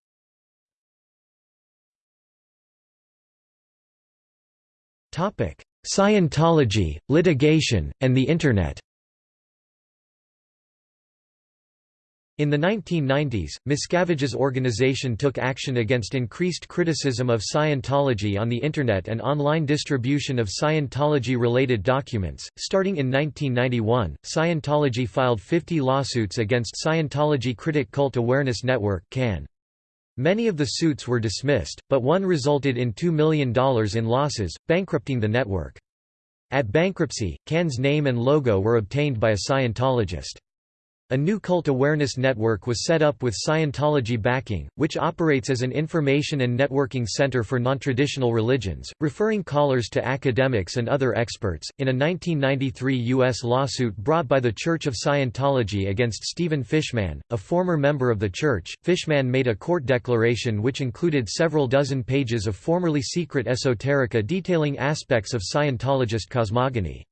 Scientology, litigation, and the Internet In the 1990s, Miscavige's organization took action against increased criticism of Scientology on the Internet and online distribution of Scientology-related documents. Starting in 1991, Scientology filed 50 lawsuits against Scientology Critic Cult Awareness Network (CAN). Many of the suits were dismissed, but one resulted in $2 million in losses, bankrupting the network. At bankruptcy, CAN's name and logo were obtained by a Scientologist. A new cult awareness network was set up with Scientology backing, which operates as an information and networking center for nontraditional religions, referring callers to academics and other experts. In a 1993 U.S. lawsuit brought by the Church of Scientology against Stephen Fishman, a former member of the church, Fishman made a court declaration which included several dozen pages of formerly secret esoterica detailing aspects of Scientologist cosmogony.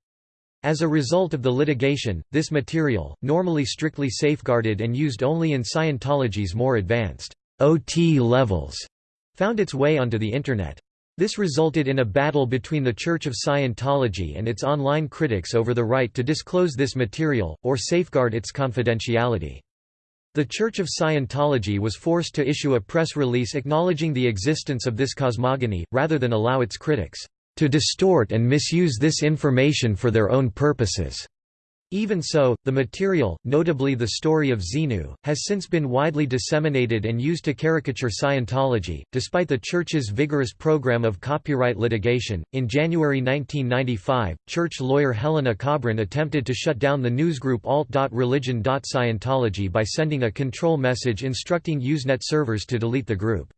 As a result of the litigation, this material, normally strictly safeguarded and used only in Scientology's more advanced OT levels, found its way onto the Internet. This resulted in a battle between the Church of Scientology and its online critics over the right to disclose this material, or safeguard its confidentiality. The Church of Scientology was forced to issue a press release acknowledging the existence of this cosmogony, rather than allow its critics to distort and misuse this information for their own purposes." Even so, the material, notably the story of Xenu, has since been widely disseminated and used to caricature Scientology. Despite the Church's vigorous program of copyright litigation, in January 1995, Church lawyer Helena Kobrin attempted to shut down the newsgroup alt.religion.scientology by sending a control message instructing Usenet servers to delete the group.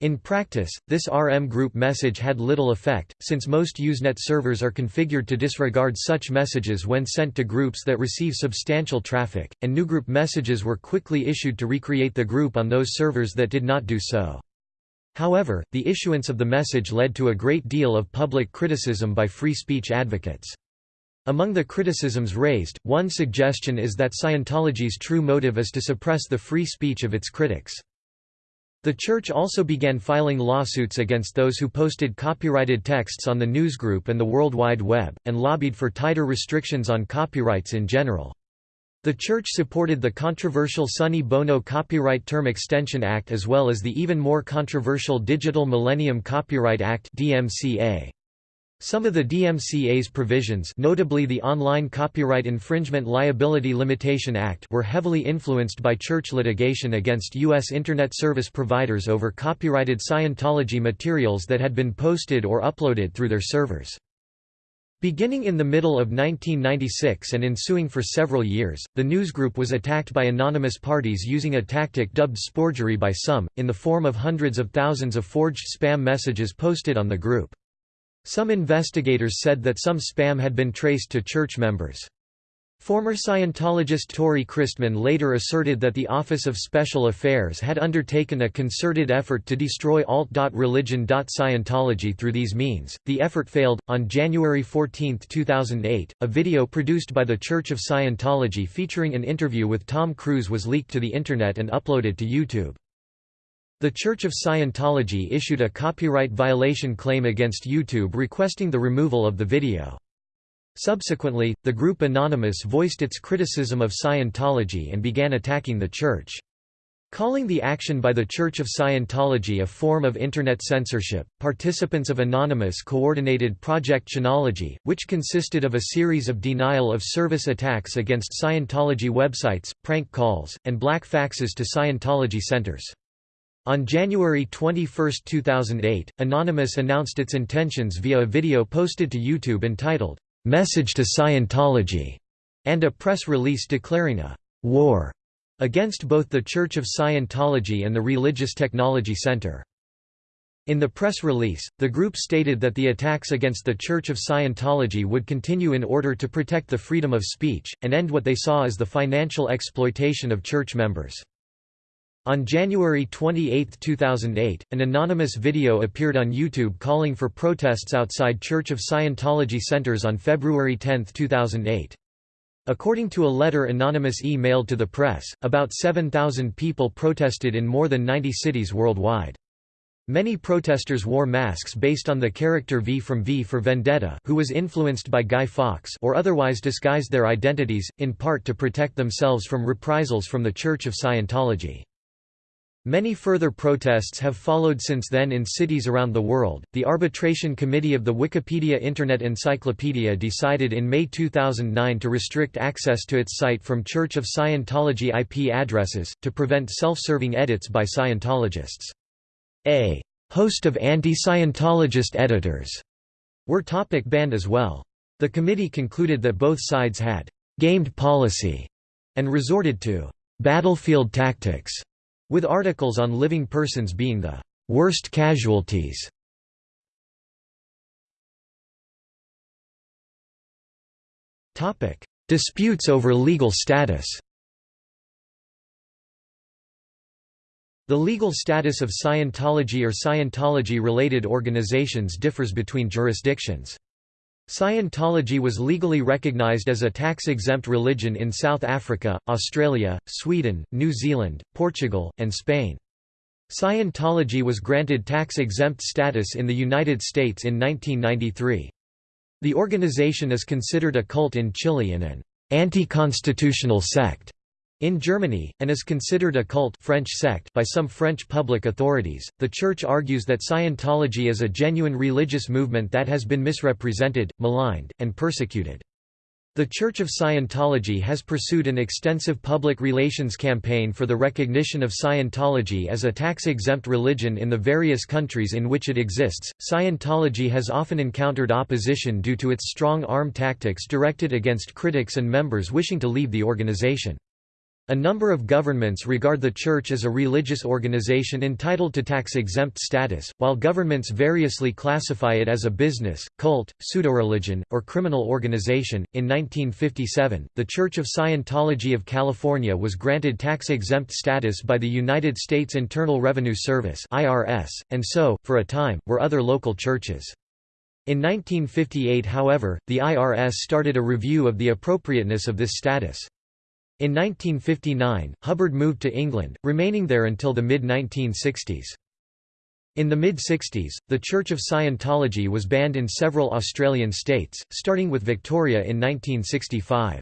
In practice, this rmgroup message had little effect, since most Usenet servers are configured to disregard such messages when sent to groups that receive substantial traffic, and new group messages were quickly issued to recreate the group on those servers that did not do so. However, the issuance of the message led to a great deal of public criticism by free speech advocates. Among the criticisms raised, one suggestion is that Scientology's true motive is to suppress the free speech of its critics. The Church also began filing lawsuits against those who posted copyrighted texts on the newsgroup and the World Wide Web, and lobbied for tighter restrictions on copyrights in general. The Church supported the controversial Sonny Bono Copyright Term Extension Act as well as the even more controversial Digital Millennium Copyright Act DMCA. Some of the DMCA's provisions notably the Online Copyright Infringement Liability Limitation Act were heavily influenced by church litigation against U.S. Internet service providers over copyrighted Scientology materials that had been posted or uploaded through their servers. Beginning in the middle of 1996 and ensuing for several years, the newsgroup was attacked by anonymous parties using a tactic dubbed sporgery by some, in the form of hundreds of thousands of forged spam messages posted on the group. Some investigators said that some spam had been traced to church members. Former Scientologist Tory Christman later asserted that the Office of Special Affairs had undertaken a concerted effort to destroy alt.religion.scientology through these means. The effort failed. On January 14, 2008, a video produced by the Church of Scientology featuring an interview with Tom Cruise was leaked to the Internet and uploaded to YouTube. The Church of Scientology issued a copyright violation claim against YouTube requesting the removal of the video. Subsequently, the group Anonymous voiced its criticism of Scientology and began attacking the Church. Calling the action by the Church of Scientology a form of Internet censorship, participants of Anonymous coordinated Project Chanology, which consisted of a series of denial-of-service attacks against Scientology websites, prank calls, and black faxes to Scientology centers. On January 21, 2008, Anonymous announced its intentions via a video posted to YouTube entitled, "'Message to Scientology' and a press release declaring a «war» against both the Church of Scientology and the Religious Technology Center. In the press release, the group stated that the attacks against the Church of Scientology would continue in order to protect the freedom of speech, and end what they saw as the financial exploitation of church members. On January 28, 2008, an anonymous video appeared on YouTube calling for protests outside Church of Scientology centers on February 10, 2008. According to a letter Anonymous emailed to the press, about 7,000 people protested in more than 90 cities worldwide. Many protesters wore masks based on the character V from V for Vendetta who was influenced by Guy Fawkes or otherwise disguised their identities, in part to protect themselves from reprisals from the Church of Scientology. Many further protests have followed since then in cities around the world. The Arbitration Committee of the Wikipedia Internet Encyclopedia decided in May 2009 to restrict access to its site from Church of Scientology IP addresses, to prevent self-serving edits by Scientologists. A host of anti-Scientologist editors were topic banned as well. The committee concluded that both sides had gamed policy and resorted to battlefield tactics with articles on living persons being the worst casualties. Disputes over legal status The legal status of Scientology or Scientology-related organizations differs between jurisdictions. Scientology was legally recognized as a tax-exempt religion in South Africa, Australia, Sweden, New Zealand, Portugal, and Spain. Scientology was granted tax-exempt status in the United States in 1993. The organization is considered a cult in Chile and an anti-constitutional sect In Germany, and is considered a cult French sect by some French public authorities, the Church argues that Scientology is a genuine religious movement that has been misrepresented, maligned, and persecuted. The Church of Scientology has pursued an extensive public relations campaign for the recognition of Scientology as a tax-exempt religion in the various countries in which it exists. Scientology has often encountered opposition due to its strong arm tactics directed against critics and members wishing to leave the organization. A number of governments regard the Church as a religious organization entitled to tax-exempt status, while governments variously classify it as a business, cult, pseudo-religion, or criminal organization. In 1957, the Church of Scientology of California was granted tax-exempt status by the United States Internal Revenue Service (IRS), and so, for a time, were other local churches. In 1958 however, the IRS started a review of the appropriateness of this status. In 1959, Hubbard moved to England, remaining there until the mid-1960s. In the mid-60s, the Church of Scientology was banned in several Australian states, starting with Victoria in 1965.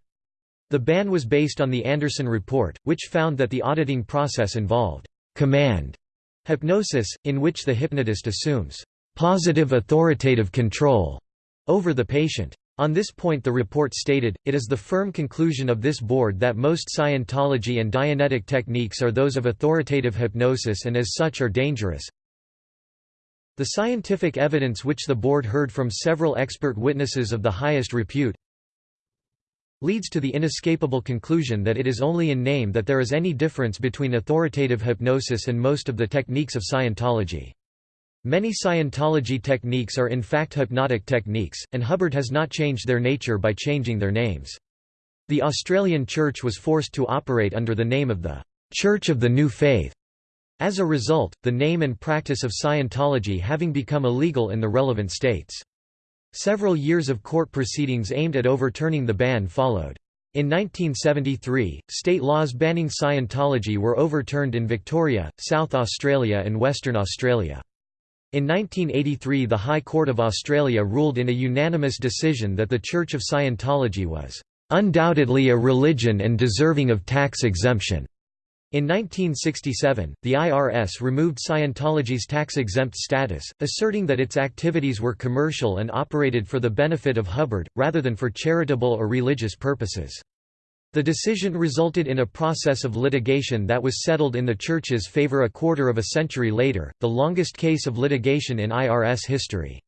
The ban was based on the Anderson Report, which found that the auditing process involved command hypnosis, in which the hypnotist assumes positive authoritative control over the patient. On this point the report stated, it is the firm conclusion of this board that most Scientology and Dianetic techniques are those of authoritative hypnosis and as such are dangerous. The scientific evidence which the board heard from several expert witnesses of the highest repute leads to the inescapable conclusion that it is only in name that there is any difference between authoritative hypnosis and most of the techniques of Scientology. Many Scientology techniques are in fact hypnotic techniques, and Hubbard has not changed their nature by changing their names. The Australian Church was forced to operate under the name of the Church of the New Faith. As a result, the name and practice of Scientology having become illegal in the relevant states. Several years of court proceedings aimed at overturning the ban followed. In 1973, state laws banning Scientology were overturned in Victoria, South Australia and Western Australia. In 1983 the High Court of Australia ruled in a unanimous decision that the Church of Scientology was "...undoubtedly a religion and deserving of tax exemption." In 1967, the IRS removed Scientology's tax-exempt status, asserting that its activities were commercial and operated for the benefit of Hubbard, rather than for charitable or religious purposes. The decision resulted in a process of litigation that was settled in the Church's favor a quarter of a century later, the longest case of litigation in IRS history.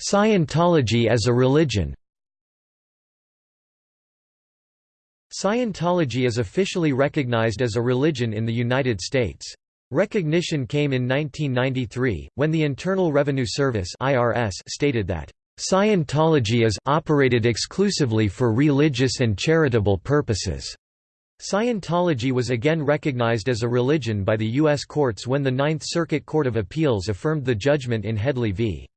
Scientology as a religion Scientology is officially recognized as a religion in the United States. Recognition came in 1993, when the Internal Revenue Service stated that Scientology is operated exclusively for religious and charitable purposes. Scientology was again recognized as a religion by the U.S. courts when the Ninth Circuit Court of Appeals affirmed the judgment in Headley v.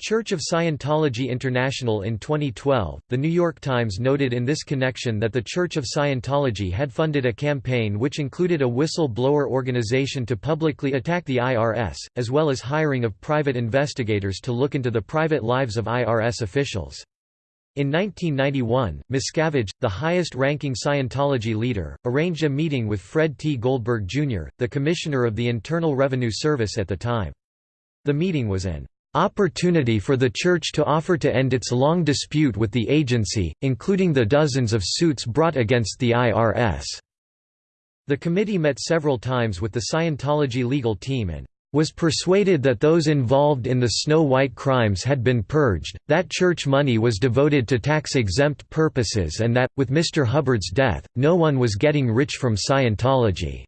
Church of Scientology International in 2012, The New York Times noted in this connection that the Church of Scientology had funded a campaign which included a whistle-blower organization to publicly attack the IRS, as well as hiring of private investigators to look into the private lives of IRS officials. In 1991, Miscavige, the highest-ranking Scientology leader, arranged a meeting with Fred T. Goldberg, Jr., the Commissioner of the Internal Revenue Service at the time. The meeting was an opportunity for the Church to offer to end its long dispute with the agency, including the dozens of suits brought against the IRS. The committee met several times with the Scientology legal team and was persuaded that those involved in the Snow White crimes had been purged, that church money was devoted to tax-exempt purposes and that, with Mr. Hubbard's death, no one was getting rich from Scientology.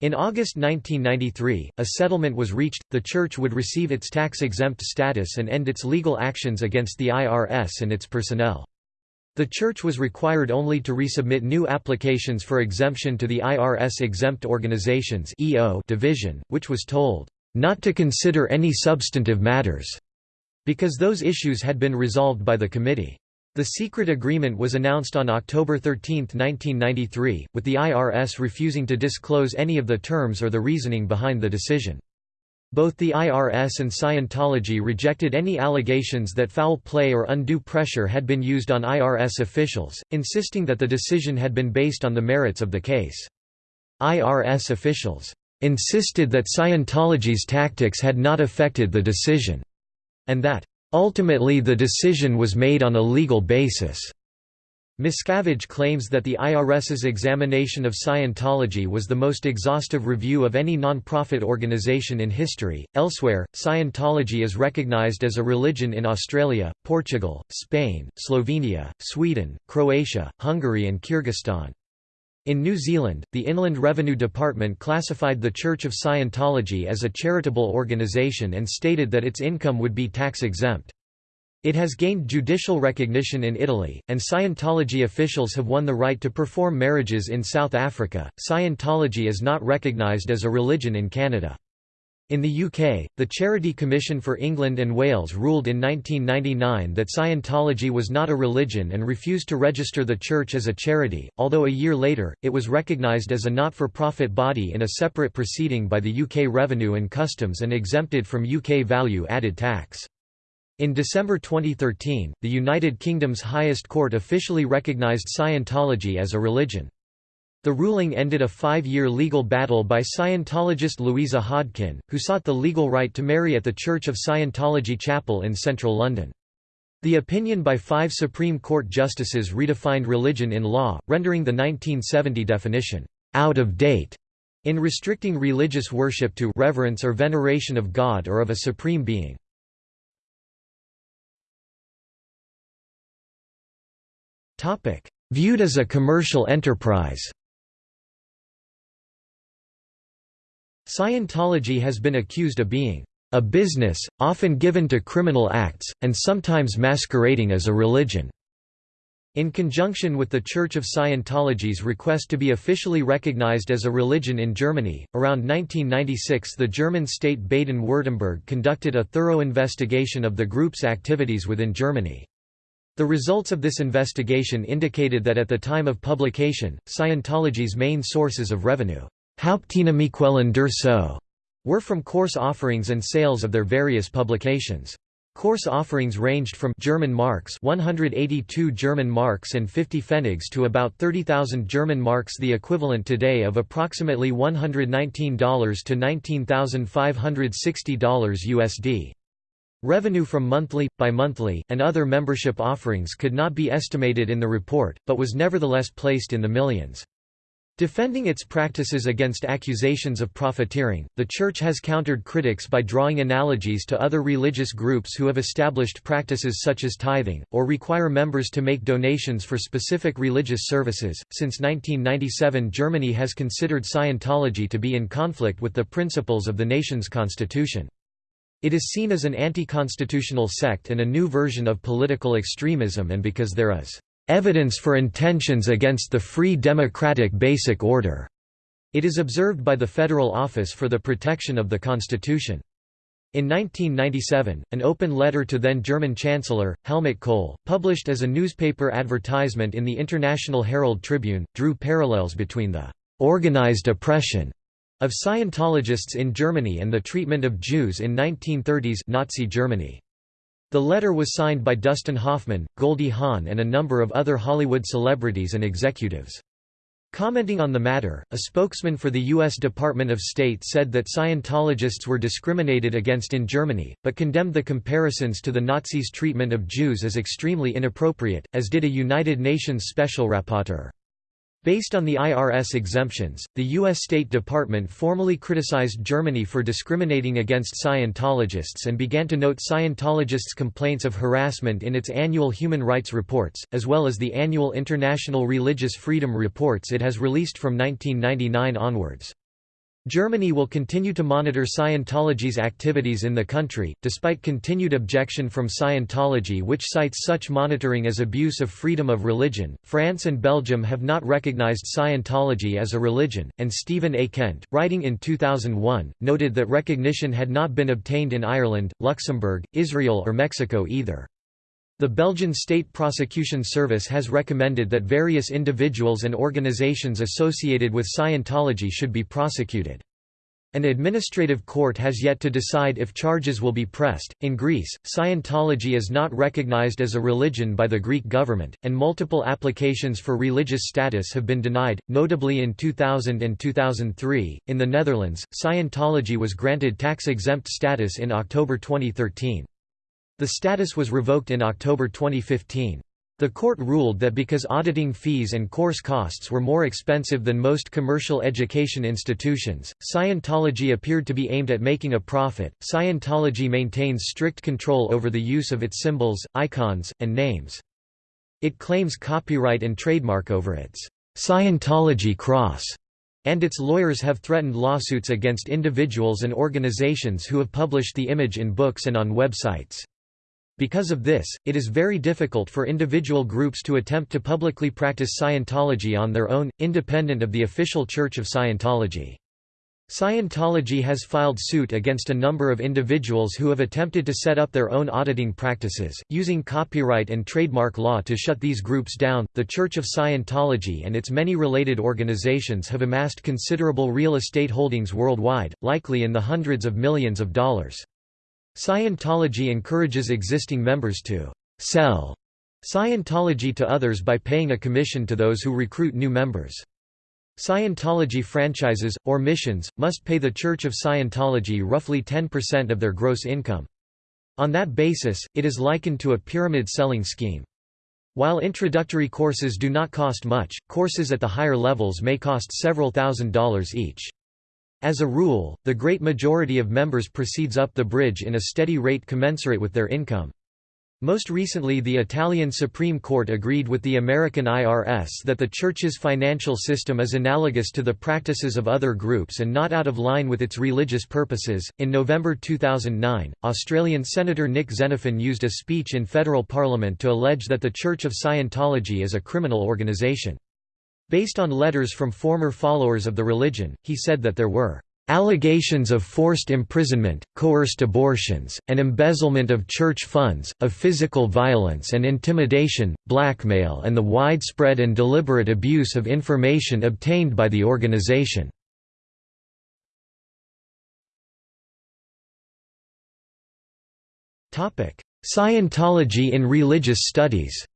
In August 1993, a settlement was reached, the Church would receive its tax-exempt status and end its legal actions against the IRS and its personnel. The Church was required only to resubmit new applications for exemption to the IRS Exempt Organizations division, which was told, "...not to consider any substantive matters," because those issues had been resolved by the committee. The secret agreement was announced on October 13, 1993, with the IRS refusing to disclose any of the terms or the reasoning behind the decision. Both the IRS and Scientology rejected any allegations that foul play or undue pressure had been used on IRS officials, insisting that the decision had been based on the merits of the case. IRS officials insisted that Scientology's tactics had not affected the decision, and that ultimately the decision was made on a legal basis. Miscavige claims that the IRS's examination of Scientology was the most exhaustive review of any non-profit organization in history. Elsewhere, Scientology is recognized as a religion in Australia, Portugal, Spain, Slovenia, Sweden, Croatia, Hungary and Kyrgyzstan. In New Zealand, the Inland Revenue Department classified the Church of Scientology as a charitable organisation and stated that its income would be tax-exempt. It has gained judicial recognition in Italy, and Scientology officials have won the right to perform marriages in South Africa. Scientology is not recognised as a religion in Canada. In the UK, the Charity Commission for England and Wales ruled in 1999 that Scientology was not a religion and refused to register the church as a charity, although a year later, it was recognised as a not-for-profit body in a separate proceeding by the UK Revenue and Customs and exempted from UK value-added tax. In December 2013, the United Kingdom's highest court officially recognised Scientology as a religion. The ruling ended a five-year legal battle by Scientologist Louisa Hodkin, who sought the legal right to marry at the Church of Scientology Chapel in central London. The opinion by five Supreme Court justices redefined religion in law, rendering the 1970 definition, "...out of date", in restricting religious worship to reverence or veneration of God or of a supreme being. Viewed as a commercial enterprise Scientology has been accused of being a business, often given to criminal acts, and sometimes masquerading as a religion. In conjunction with the Church of Scientology's request to be officially recognized as a religion in Germany, around 1996 the German state Baden-Württemberg conducted a thorough investigation of the group's activities within Germany. The results of this investigation indicated that at the time of publication, Scientology's main sources of revenue Haupteinnahmequellen der so were from course offerings and sales of their various publications. Course offerings ranged from German marks 182 German marks and 50 pfennigs to about 30,000 German marks the equivalent today of approximately $119 to $19,560 USD. Revenue from monthly, bi-monthly, and other membership offerings could not be estimated in the report, but was nevertheless placed in the millions. Defending its practices against accusations of profiteering, the Church has countered critics by drawing analogies to other religious groups who have established practices such as tithing, or require members to make donations for specific religious services. Since 1997, Germany has considered Scientology to be in conflict with the principles of the nation's constitution. It is seen as an anti-constitutional sect and a new version of political extremism and because there is evidence for intentions against the free democratic basic order. It is observed by the Federal Office for the Protection of the Constitution. In 1997, an open letter to then German Chancellor, Helmut Kohl, published as a newspaper advertisement in the International Herald Tribune, drew parallels between the organized oppression of Scientologists in Germany and the treatment of Jews in 1930s Nazi Germany. The letter was signed by Dustin Hoffman, Goldie Hawn and a number of other Hollywood celebrities and executives. Commenting on the matter, a spokesman for the U.S. Department of State said that Scientologists were discriminated against in Germany, but condemned the comparisons to the Nazis' treatment of Jews as extremely inappropriate, as did a United Nations Special Rapporteur. Based on the IRS exemptions, the U.S. State Department formally criticized Germany for discriminating against Scientologists and began to note Scientologists' complaints of harassment in its annual human rights reports, as well as the annual International Religious Freedom reports it has released from 1999 onwards. Germany will continue to monitor Scientology's activities in the country, despite continued objection from Scientology, which cites such monitoring as abuse of freedom of religion. France and Belgium have not recognized Scientology as a religion, and Stephen A. Kent, writing in 2001, noted that recognition had not been obtained in Ireland, Luxembourg, Israel, or Mexico either. The Belgian State Prosecution Service has recommended that various individuals and organizations associated with Scientology should be prosecuted. An administrative court has yet to decide if charges will be pressed. In Greece, Scientology is not recognized as a religion by the Greek government, and multiple applications for religious status have been denied, notably in 2000 and 2003. In the Netherlands, Scientology was granted tax exempt status in October 2013. The status was revoked in October 2015. The court ruled that because auditing fees and course costs were more expensive than most commercial education institutions, Scientology appeared to be aimed at making a profit. Scientology maintains strict control over the use of its symbols, icons, and names. It claims copyright and trademark over its Scientology cross, and its lawyers have threatened lawsuits against individuals and organizations who have published the image in books and on websites. Because of this, it is very difficult for individual groups to attempt to publicly practice Scientology on their own, independent of the official Church of Scientology. Scientology has filed suit against a number of individuals who have attempted to set up their own auditing practices, using copyright and trademark law to shut these groups down. The Church of Scientology and its many related organizations have amassed considerable real estate holdings worldwide, likely in the hundreds of millions of dollars. Scientology encourages existing members to «sell» Scientology to others by paying a commission to those who recruit new members. Scientology franchises, or missions, must pay the Church of Scientology roughly 10% of their gross income. On that basis, it is likened to a pyramid selling scheme. While introductory courses do not cost much, courses at the higher levels may cost several thousand dollars each. As a rule, the great majority of members proceeds up the bridge in a steady rate commensurate with their income. Most recently the Italian Supreme Court agreed with the American IRS that the Church's financial system is analogous to the practices of other groups and not out of line with its religious purposes. In November 2009, Australian Senator Nick Xenophon used a speech in federal parliament to allege that the Church of Scientology is a criminal organization. Based on letters from former followers of the religion, he said that there were allegations of forced imprisonment, coerced abortions, and embezzlement of church funds, of physical violence and intimidation, blackmail and the widespread and deliberate abuse of information obtained by the organization. Scientology in religious studies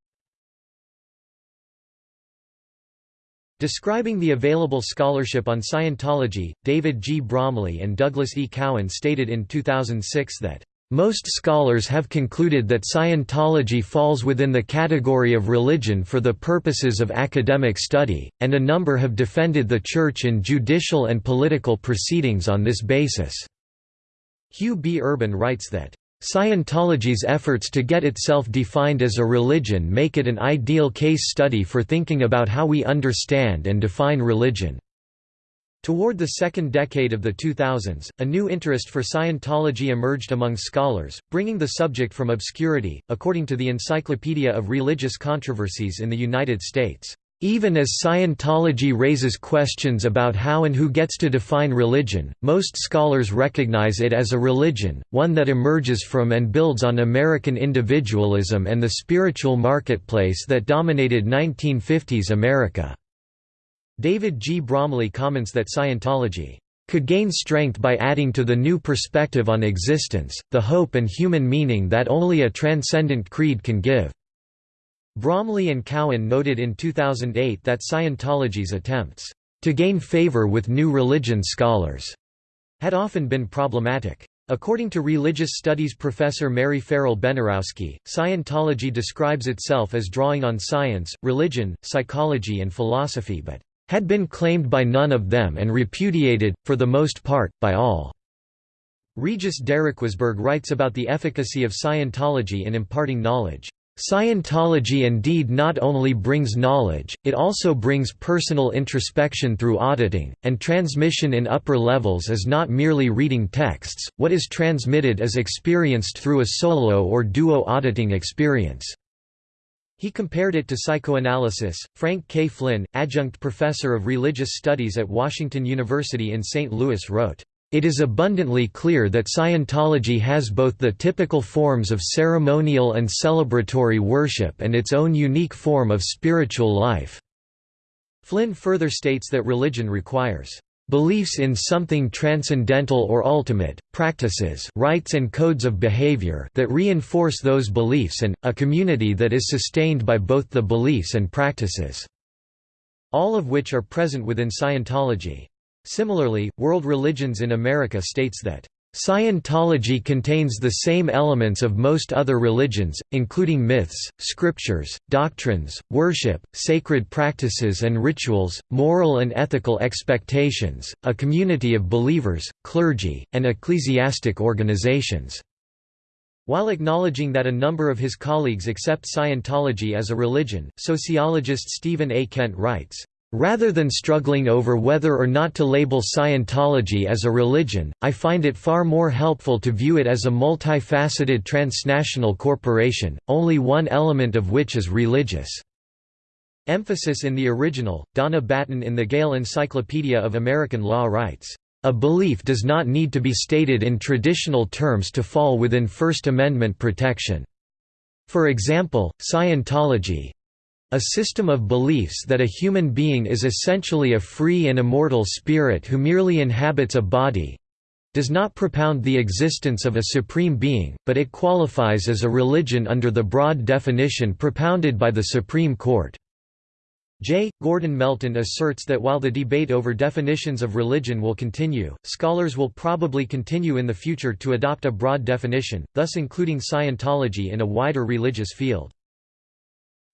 Describing the available scholarship on Scientology, David G. Bromley and Douglas E. Cowan stated in 2006 that, "...most scholars have concluded that Scientology falls within the category of religion for the purposes of academic study, and a number have defended the Church in judicial and political proceedings on this basis." Hugh B. Urban writes that, Scientology's efforts to get itself defined as a religion make it an ideal case study for thinking about how we understand and define religion. Toward the second decade of the 2000s, a new interest for Scientology emerged among scholars, bringing the subject from obscurity, according to the Encyclopedia of Religious Controversies in the United States. Even as Scientology raises questions about how and who gets to define religion, most scholars recognize it as a religion, one that emerges from and builds on American individualism and the spiritual marketplace that dominated 1950s America. David G. Bromley comments that Scientology could gain strength by adding to the new perspective on existence, the hope and human meaning that only a transcendent creed can give. Bromley and Cowan noted in 2008 that Scientology's attempts to gain favor with new religion scholars had often been problematic. According to religious studies professor Mary Farrell Bednarowski, Scientology describes itself as drawing on science, religion, psychology and philosophy but had been claimed by none of them and repudiated, for the most part, by all. Regis Dericquebourg writes about the efficacy of Scientology in imparting knowledge. Scientology indeed not only brings knowledge, it also brings personal introspection through auditing, and transmission in upper levels is not merely reading texts, what is transmitted is experienced through a solo or duo auditing experience. He compared it to psychoanalysis. Frank K. Flynn, adjunct professor of religious studies at Washington University in St. Louis wrote, it is abundantly clear that Scientology has both the typical forms of ceremonial and celebratory worship and its own unique form of spiritual life. Flynn further states that religion requires beliefs in something transcendental or ultimate, practices rites and codes of behavior that reinforce those beliefs and, a community that is sustained by both the beliefs and practices", all of which are present within Scientology. Similarly, World Religions in America states that Scientology contains the same elements of most other religions, including myths, scriptures, doctrines, worship, sacred practices and rituals, moral and ethical expectations, a community of believers, clergy, and ecclesiastic organizations. While acknowledging that a number of his colleagues accept Scientology as a religion, sociologist Stephen A. Kent writes, Rather than struggling over whether or not to label Scientology as a religion, I find it far more helpful to view it as a multifaceted transnational corporation, only one element of which is religious. Emphasis in the original, Donna Batten in the Gale Encyclopedia of American Law writes, "...a belief does not need to be stated in traditional terms to fall within First Amendment protection." For example, Scientology, a system of beliefs that a human being is essentially a free and immortal spirit who merely inhabits a body does not propound the existence of a supreme being, but it qualifies as a religion under the broad definition propounded by the Supreme Court. J. Gordon Melton asserts that while the debate over definitions of religion will continue, scholars will probably continue in the future to adopt a broad definition, thus including Scientology in a wider religious field.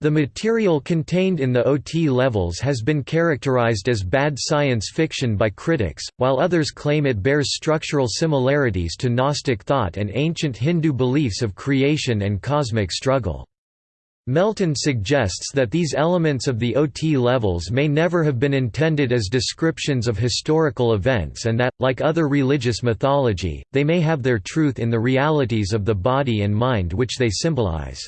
The material contained in the OT levels has been characterized as bad science fiction by critics, while others claim it bears structural similarities to Gnostic thought and ancient Hindu beliefs of creation and cosmic struggle. Melton suggests that these elements of the OT levels may never have been intended as descriptions of historical events and that, like other religious mythology, they may have their truth in the realities of the body and mind which they symbolize.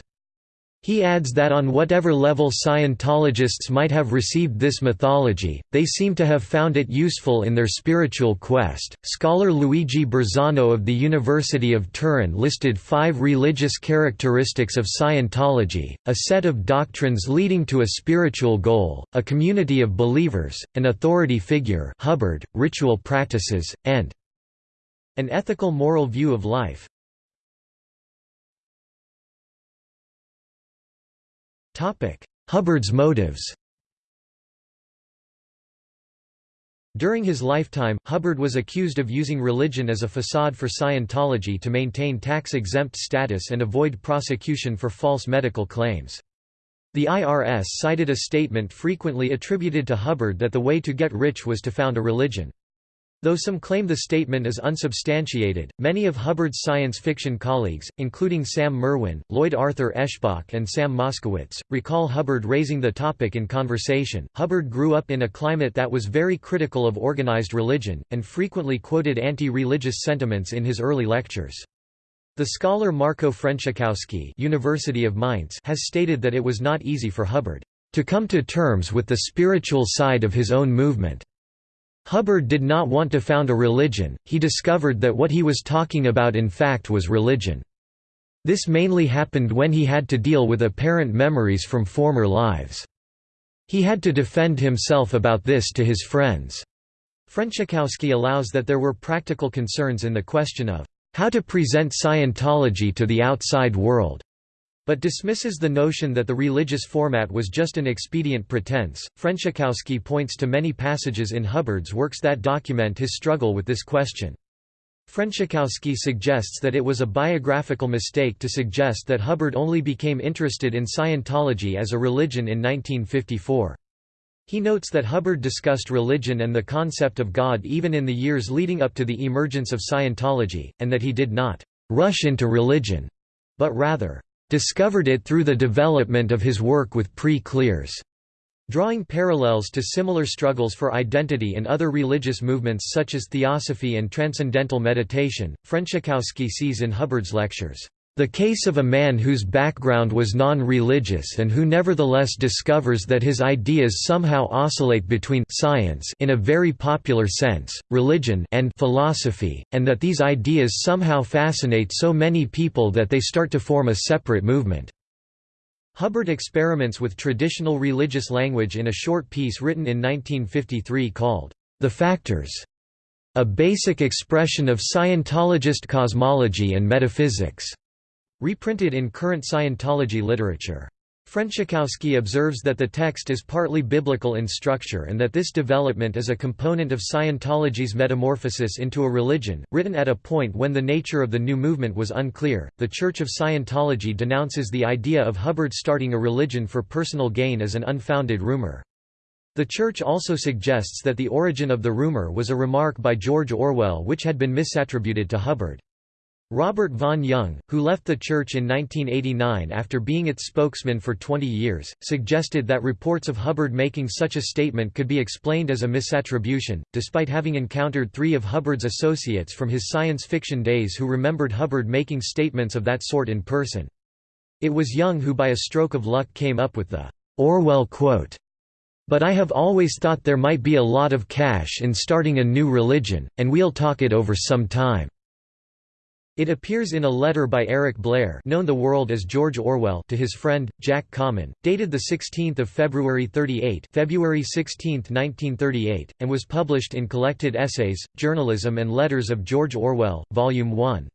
He adds that on whatever level Scientologists might have received this mythology, they seem to have found it useful in their spiritual quest. Scholar Luigi Berzano of the University of Turin listed five religious characteristics of Scientology a set of doctrines leading to a spiritual goal, a community of believers, an authority figure, Hubbard, ritual practices, and an ethical moral view of life. Hubbard's motives During his lifetime, Hubbard was accused of using religion as a facade for Scientology to maintain tax-exempt status and avoid prosecution for false medical claims. The IRS cited a statement frequently attributed to Hubbard that the way to get rich was to found a religion. Though some claim the statement is unsubstantiated, many of Hubbard's science fiction colleagues, including Sam Merwin, Lloyd Arthur Eschbach, and Sam Moskowitz, recall Hubbard raising the topic in conversation. Hubbard grew up in a climate that was very critical of organized religion, and frequently quoted anti religious sentiments in his early lectures. The scholar Marco Frenschkowski University of Mainz has stated that it was not easy for Hubbard to come to terms with the spiritual side of his own movement. Hubbard did not want to found a religion, he discovered that what he was talking about in fact was religion. This mainly happened when he had to deal with apparent memories from former lives. He had to defend himself about this to his friends. Frenschkowski allows that there were practical concerns in the question of how to present Scientology to the outside world but dismisses the notion that the religious format was just an expedient pretense. Frenschkowski points to many passages in Hubbard's works that document his struggle with this question. Frenschkowski suggests that it was a biographical mistake to suggest that Hubbard only became interested in Scientology as a religion in 1954. He notes that Hubbard discussed religion and the concept of God even in the years leading up to the emergence of Scientology, and that he did not rush into religion, but rather discovered it through the development of his work with pre-clears. Drawing parallels to similar struggles for identity in other religious movements such as theosophy and transcendental meditation, Frenschkowski sees in Hubbard's lectures, the case of a man whose background was non-religious and who nevertheless discovers that his ideas somehow oscillate between science in a very popular sense, religion and philosophy, and that these ideas somehow fascinate so many people that they start to form a separate movement. Hubbard experiments with traditional religious language in a short piece written in 1953 called, The Factors, a basic expression of Scientologist cosmology and metaphysics, reprinted in current Scientology literature. Frenschkowski observes that the text is partly biblical in structure and that this development is a component of Scientology's metamorphosis into a religion, written at a point when the nature of the new movement was unclear. The Church of Scientology denounces the idea of Hubbard starting a religion for personal gain as an unfounded rumor. The Church also suggests that the origin of the rumor was a remark by George Orwell which had been misattributed to Hubbard. Robert Vaughn Young, who left the church in 1989 after being its spokesman for 20 years, suggested that reports of Hubbard making such a statement could be explained as a misattribution, despite having encountered three of Hubbard's associates from his science fiction days who remembered Hubbard making statements of that sort in person. It was Young who by a stroke of luck came up with the Orwell quote. But I have always thought there might be a lot of cash in starting a new religion, and we'll talk it over some time. It appears in a letter by Eric Blair known the world as George Orwell to his friend, Jack Common, dated 16 February 38 February 16, 1938, and was published in Collected Essays, Journalism and Letters of George Orwell, Volume 1.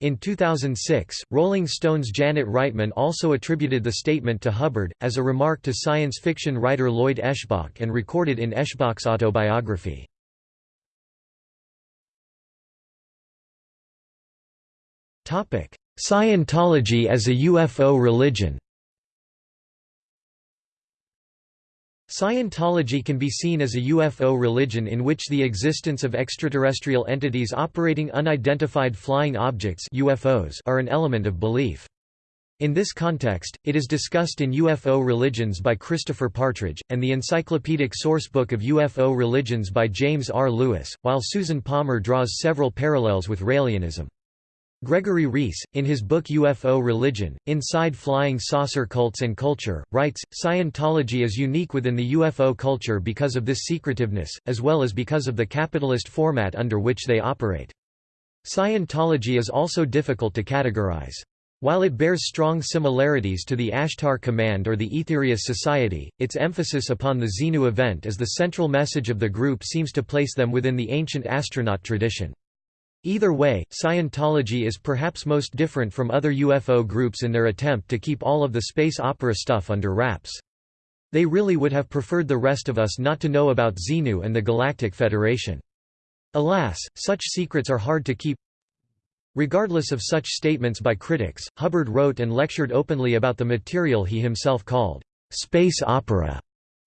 In 2006, Rolling Stone's Janet Reitman also attributed the statement to Hubbard, as a remark to science fiction writer Lloyd Eschbach and recorded in Eschbach's autobiography. Scientology as a UFO religion Scientology can be seen as a UFO religion in which the existence of extraterrestrial entities operating unidentified flying objects UFOs are an element of belief. In this context, it is discussed in UFO Religions by Christopher Partridge, and the encyclopedic sourcebook of UFO Religions by James R. Lewis, while Susan Palmer draws several parallels with Raelianism. Gregory Reece, in his book UFO Religion, Inside Flying Saucer Cults and Culture, writes, Scientology is unique within the UFO culture because of this secretiveness, as well as because of the capitalist format under which they operate. Scientology is also difficult to categorize. While it bears strong similarities to the Ashtar Command or the Aetherius Society, its emphasis upon the Xenu event as the central message of the group seems to place them within the ancient astronaut tradition. Either way, Scientology is perhaps most different from other UFO groups in their attempt to keep all of the space opera stuff under wraps. They really would have preferred the rest of us not to know about Xenu and the Galactic Federation. Alas, such secrets are hard to keep. Regardless of such statements by critics, Hubbard wrote and lectured openly about the material he himself called space opera.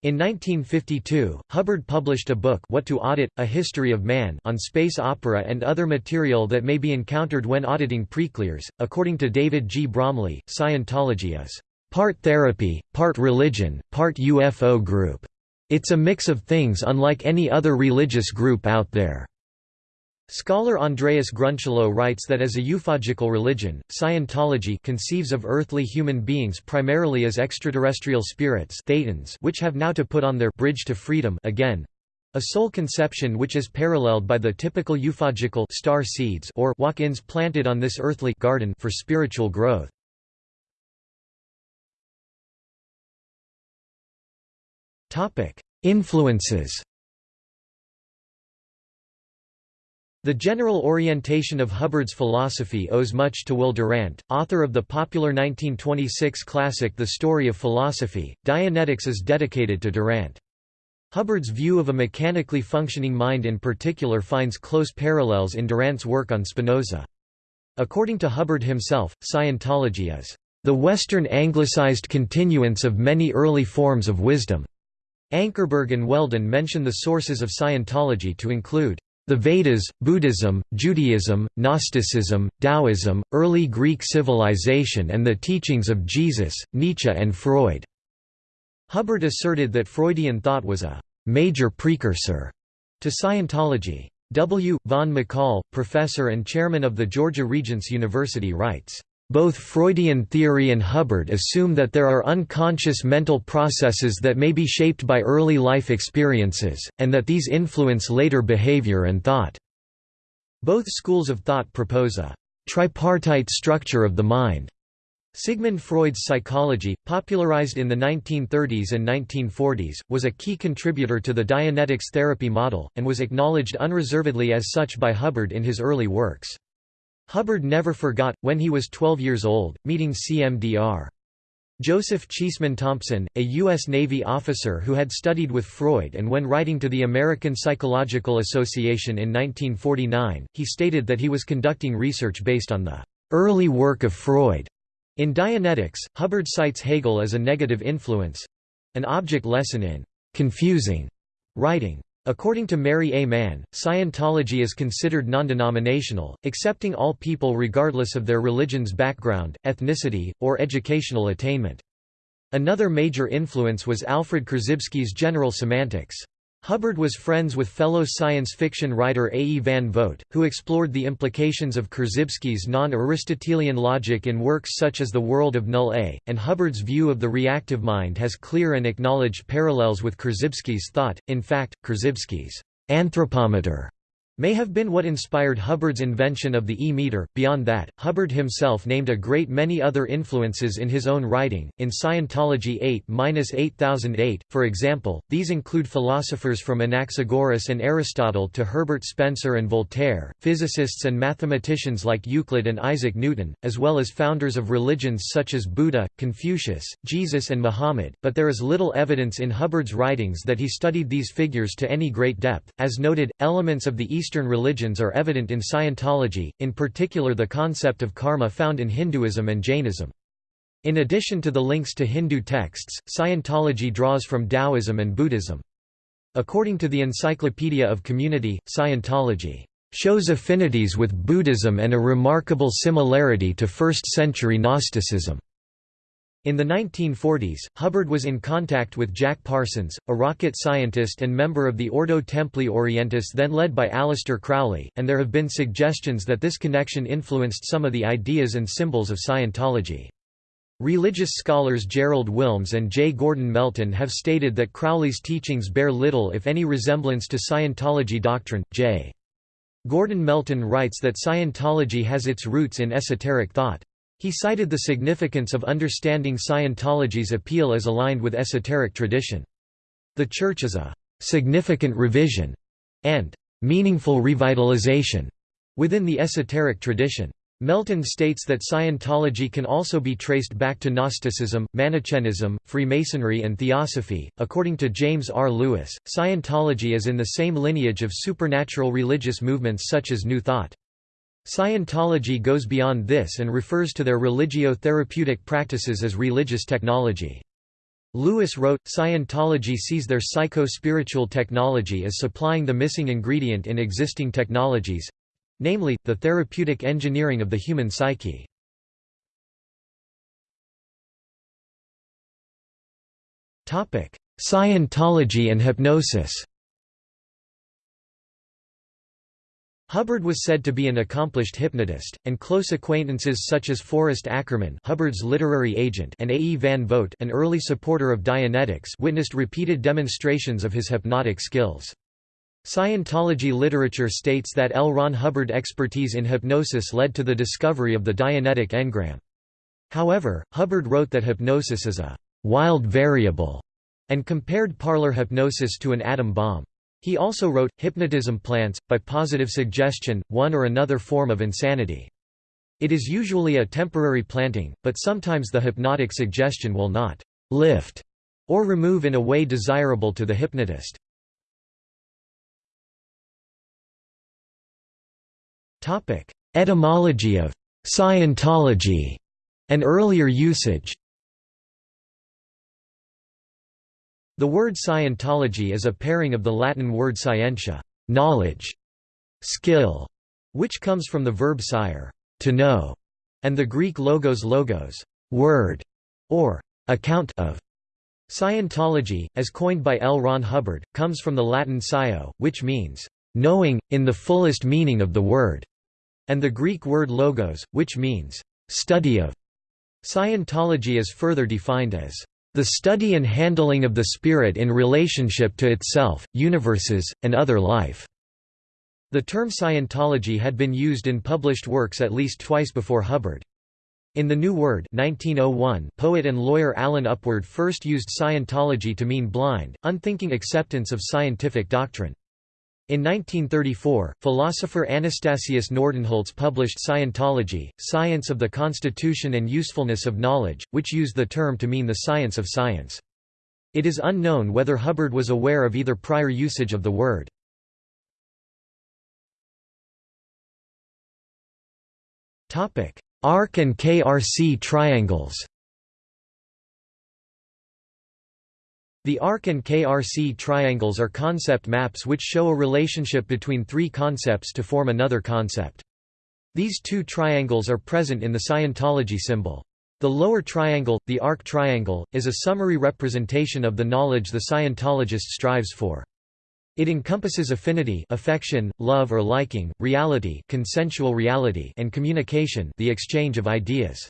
In 1952, Hubbard published a book What to Audit, A History of Man on space opera and other material that may be encountered when auditing preclears. According to David G. Bromley, Scientology is part therapy, part religion, part UFO group. It's a mix of things unlike any other religious group out there. Scholar Andreas Grünschloß writes that as a ufogical religion, Scientology conceives of earthly human beings primarily as extraterrestrial spirits thetans which have now to put on their bridge to freedom again, a soul conception which is paralleled by the typical ufogical star seeds or walk-ins planted on this earthly garden for spiritual growth. Influences The general orientation of Hubbard's philosophy owes much to Will Durant, author of the popular 1926 classic The Story of Philosophy. Dianetics is dedicated to Durant. Hubbard's view of a mechanically functioning mind in particular finds close parallels in Durant's work on Spinoza. According to Hubbard himself, Scientology is the Western anglicized continuance of many early forms of wisdom. Ankerberg and Weldon mention the sources of Scientology to include the Vedas, Buddhism, Judaism, Gnosticism, Taoism, early Greek civilization and the teachings of Jesus, Nietzsche and Freud." Hubbard asserted that Freudian thought was a «major precursor» to Scientology. W. Vaughn McCall, professor and chairman of the Georgia Regents University writes, both Freudian theory and Hubbard assume that there are unconscious mental processes that may be shaped by early life experiences, and that these influence later behavior and thought. Both schools of thought propose a tripartite structure of the mind, Sigmund Freud's psychology, popularized in the 1930s and 1940s, was a key contributor to the Dianetics therapy model, and was acknowledged unreservedly as such by Hubbard in his early works. Hubbard never forgot, when he was 12 years old, meeting CMDR. Joseph Cheesman Thompson, a U.S. Navy officer who had studied with Freud and when writing to the American Psychological Association in 1949, he stated that he was conducting research based on the early work of Freud. In Dianetics, Hubbard cites Hegel as a negative influence—an object lesson in «confusing» writing. According to Mary A. Mann, Scientology is considered non-denominational, accepting all people regardless of their religion's background, ethnicity, or educational attainment. Another major influence was Alfred Korzybski's general semantics. Hubbard was friends with fellow science fiction writer A. E. Van Vogt, who explored the implications of Korzybski's non-Aristotelian logic in works such as The World of Null A, and Hubbard's view of the reactive mind has clear and acknowledged parallels with Korzybski's thought. In fact, Korzybski's anthropometer may have been what inspired Hubbard's invention of the E-meter. Beyond that, Hubbard himself named a great many other influences in his own writing. In Scientology 8-8008, for example, these include philosophers from Anaxagoras and Aristotle to Herbert Spencer and Voltaire, physicists and mathematicians like Euclid and Isaac Newton, as well as founders of religions such as Buddha, Confucius, Jesus and Muhammad, but there is little evidence in Hubbard's writings that he studied these figures to any great depth. As noted, elements of the Eastern religions are evident in Scientology, in particular the concept of karma found in Hinduism and Jainism. In addition to the links to Hindu texts, Scientology draws from Taoism and Buddhism. According to the Encyclopedia of Community, Scientology shows affinities with Buddhism and a remarkable similarity to first-century Gnosticism. In the 1940s, Hubbard was in contact with Jack Parsons, a rocket scientist and member of the Ordo Templi Orientis then led by Aleister Crowley, and there have been suggestions that this connection influenced some of the ideas and symbols of Scientology. Religious scholars Gerald Willms and J. Gordon Melton have stated that Crowley's teachings bear little if any resemblance to Scientology doctrine. J. Gordon Melton writes that Scientology has its roots in esoteric thought. He cited the significance of understanding Scientology's appeal as aligned with esoteric tradition. The Church is a «significant revision» and «meaningful revitalization» within the esoteric tradition. Melton states that Scientology can also be traced back to Gnosticism, Manichaeism, Freemasonry, and Theosophy. According to James R. Lewis, Scientology is in the same lineage of supernatural religious movements such as New Thought. Scientology goes beyond this and refers to their religio-therapeutic practices as religious technology. Lewis wrote, Scientology sees their psycho-spiritual technology as supplying the missing ingredient in existing technologies—namely, the therapeutic engineering of the human psyche. Scientology and hypnosis Hubbard was said to be an accomplished hypnotist, and close acquaintances such as Forrest Ackerman Hubbard's literary agent and A. E. Van Vogt an early supporter of Dianetics witnessed repeated demonstrations of his hypnotic skills. Scientology literature states that L. Ron Hubbard expertise in hypnosis led to the discovery of the Dianetic engram. However, Hubbard wrote that hypnosis is a «wild variable» and compared parlor hypnosis to an atom bomb. He also wrote, Hypnotism plants, by positive suggestion, one or another form of insanity. It is usually a temporary planting, but sometimes the hypnotic suggestion will not lift or remove in a way desirable to the hypnotist. Etymology of Scientology and earlier usage The word Scientology is a pairing of the Latin word scientia knowledge", skill, which comes from the verb scire to know", and the Greek logos logos word", or account of. Scientology, as coined by L. Ron Hubbard, comes from the Latin scio, which means knowing, in the fullest meaning of the word, and the Greek word logos, which means study of. Scientology is further defined as the study and handling of the spirit in relationship to itself, universes, and other life." The term Scientology had been used in published works at least twice before Hubbard. In The New Word 1901, poet and lawyer Allen Upward first used Scientology to mean blind, unthinking acceptance of scientific doctrine. In 1934, philosopher Anastasius Nordenholz published Scientology, Science of the Constitution and Usefulness of Knowledge, which used the term to mean the science of science. It is unknown whether Hubbard was aware of either prior usage of the word. ARC and KRC triangles The ARC and KRC triangles are concept maps which show a relationship between three concepts to form another concept. These two triangles are present in the Scientology symbol. The lower triangle, the arc triangle, is a summary representation of the knowledge the Scientologist strives for. It encompasses affinity affection, love or liking, reality consensual reality and communication the exchange of ideas.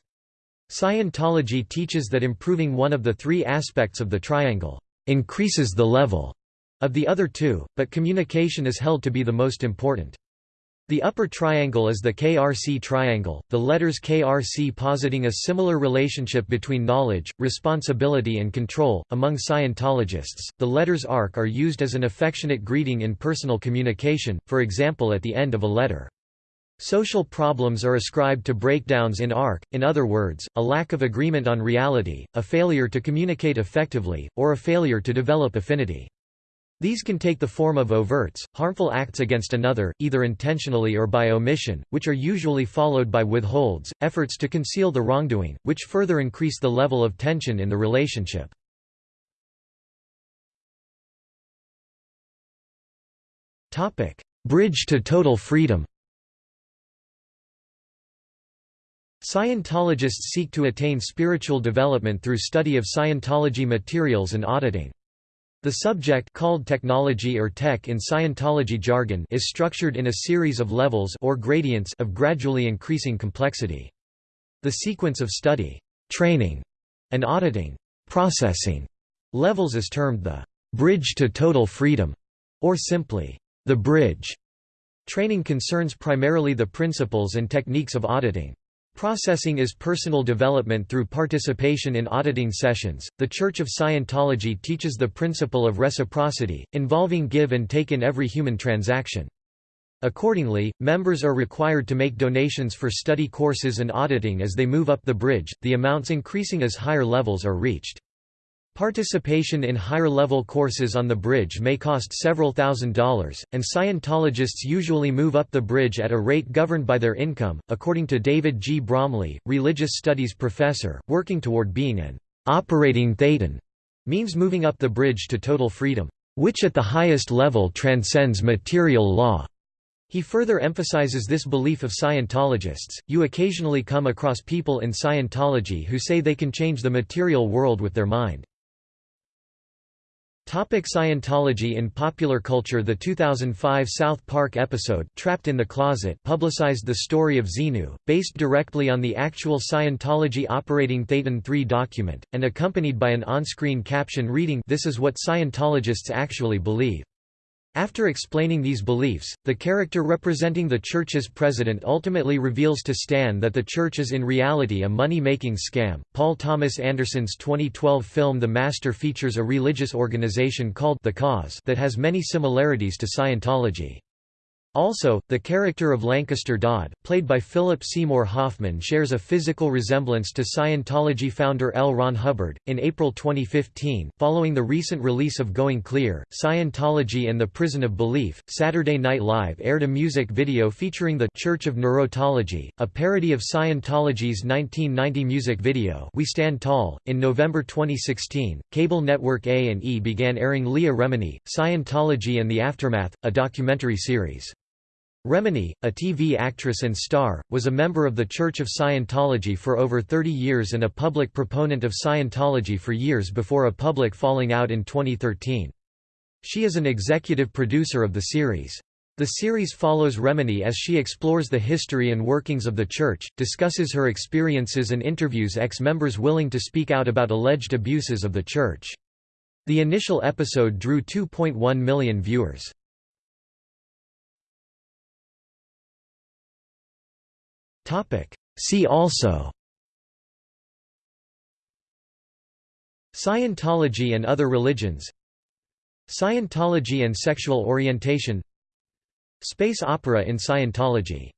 Scientology teaches that improving one of the three aspects of the triangle increases the level of the other two, but communication is held to be the most important. The upper triangle is the KRC triangle, the letters KRC positing a similar relationship between knowledge, responsibility, and control. Among Scientologists, the letters ARC are used as an affectionate greeting in personal communication, for example at the end of a letter. Social problems are ascribed to breakdowns in ARC, in other words, a lack of agreement on reality, a failure to communicate effectively, or a failure to develop affinity. These can take the form of overts, harmful acts against another, either intentionally or by omission, which are usually followed by withholds, efforts to conceal the wrongdoing, which further increase the level of tension in the relationship. Bridge to total freedom Scientologists seek to attain spiritual development through study of Scientology materials and auditing. The subject called technology or tech in Scientology jargon is structured in a series of levels or gradients of gradually increasing complexity. The sequence of study, training, and auditing processing levels is termed the bridge to total freedom, or simply, the bridge. Training concerns primarily the principles and techniques of auditing. Processing is personal development through participation in auditing sessions. The Church of Scientology teaches the principle of reciprocity, involving give and take in every human transaction. Accordingly, members are required to make donations for study courses and auditing as they move up the bridge, the amounts increasing as higher levels are reached. Participation in higher-level courses on the bridge may cost several thousand dollars, and Scientologists usually move up the bridge at a rate governed by their income. According to David G. Bromley, religious studies professor, working toward being an operating thetan means moving up the bridge to total freedom, which at the highest level transcends material law. He further emphasizes this belief of Scientologists. You occasionally come across people in Scientology who say they can change the material world with their mind. Topic Scientology In popular culture The 2005 South Park episode Trapped in the Closet publicized the story of Xenu, based directly on the actual Scientology operating Thetan 3 document, and accompanied by an on-screen caption reading This is what Scientologists actually believe. After explaining these beliefs, the character representing the Church's president ultimately reveals to Stan that the Church is in reality a money-making scam. Paul Thomas Anderson's 2012 film The Master features a religious organization called The Cause that has many similarities to Scientology. Also, the character of Lancaster Dodd, played by Philip Seymour Hoffman, shares a physical resemblance to Scientology founder L. Ron Hubbard. In April 2015, following the recent release of Going Clear, Scientology and the Prison of Belief, Saturday Night Live aired a music video featuring the Church of Neurotology, a parody of Scientology's 1990 music video We Stand Tall. In November 2016, cable network A&E began airing Leah Remini, Scientology and the Aftermath, a documentary series. Remini, a TV actress and star, was a member of the Church of Scientology for over 30 years and a public proponent of Scientology for years before a public falling out in 2013. She is an executive producer of the series. The series follows Remini as she explores the history and workings of the Church, discusses her experiences and interviews ex-members willing to speak out about alleged abuses of the Church. The initial episode drew 2.1 million viewers. Topic. See also. Scientology and other religions. Scientology and sexual orientation. Space opera in Scientology.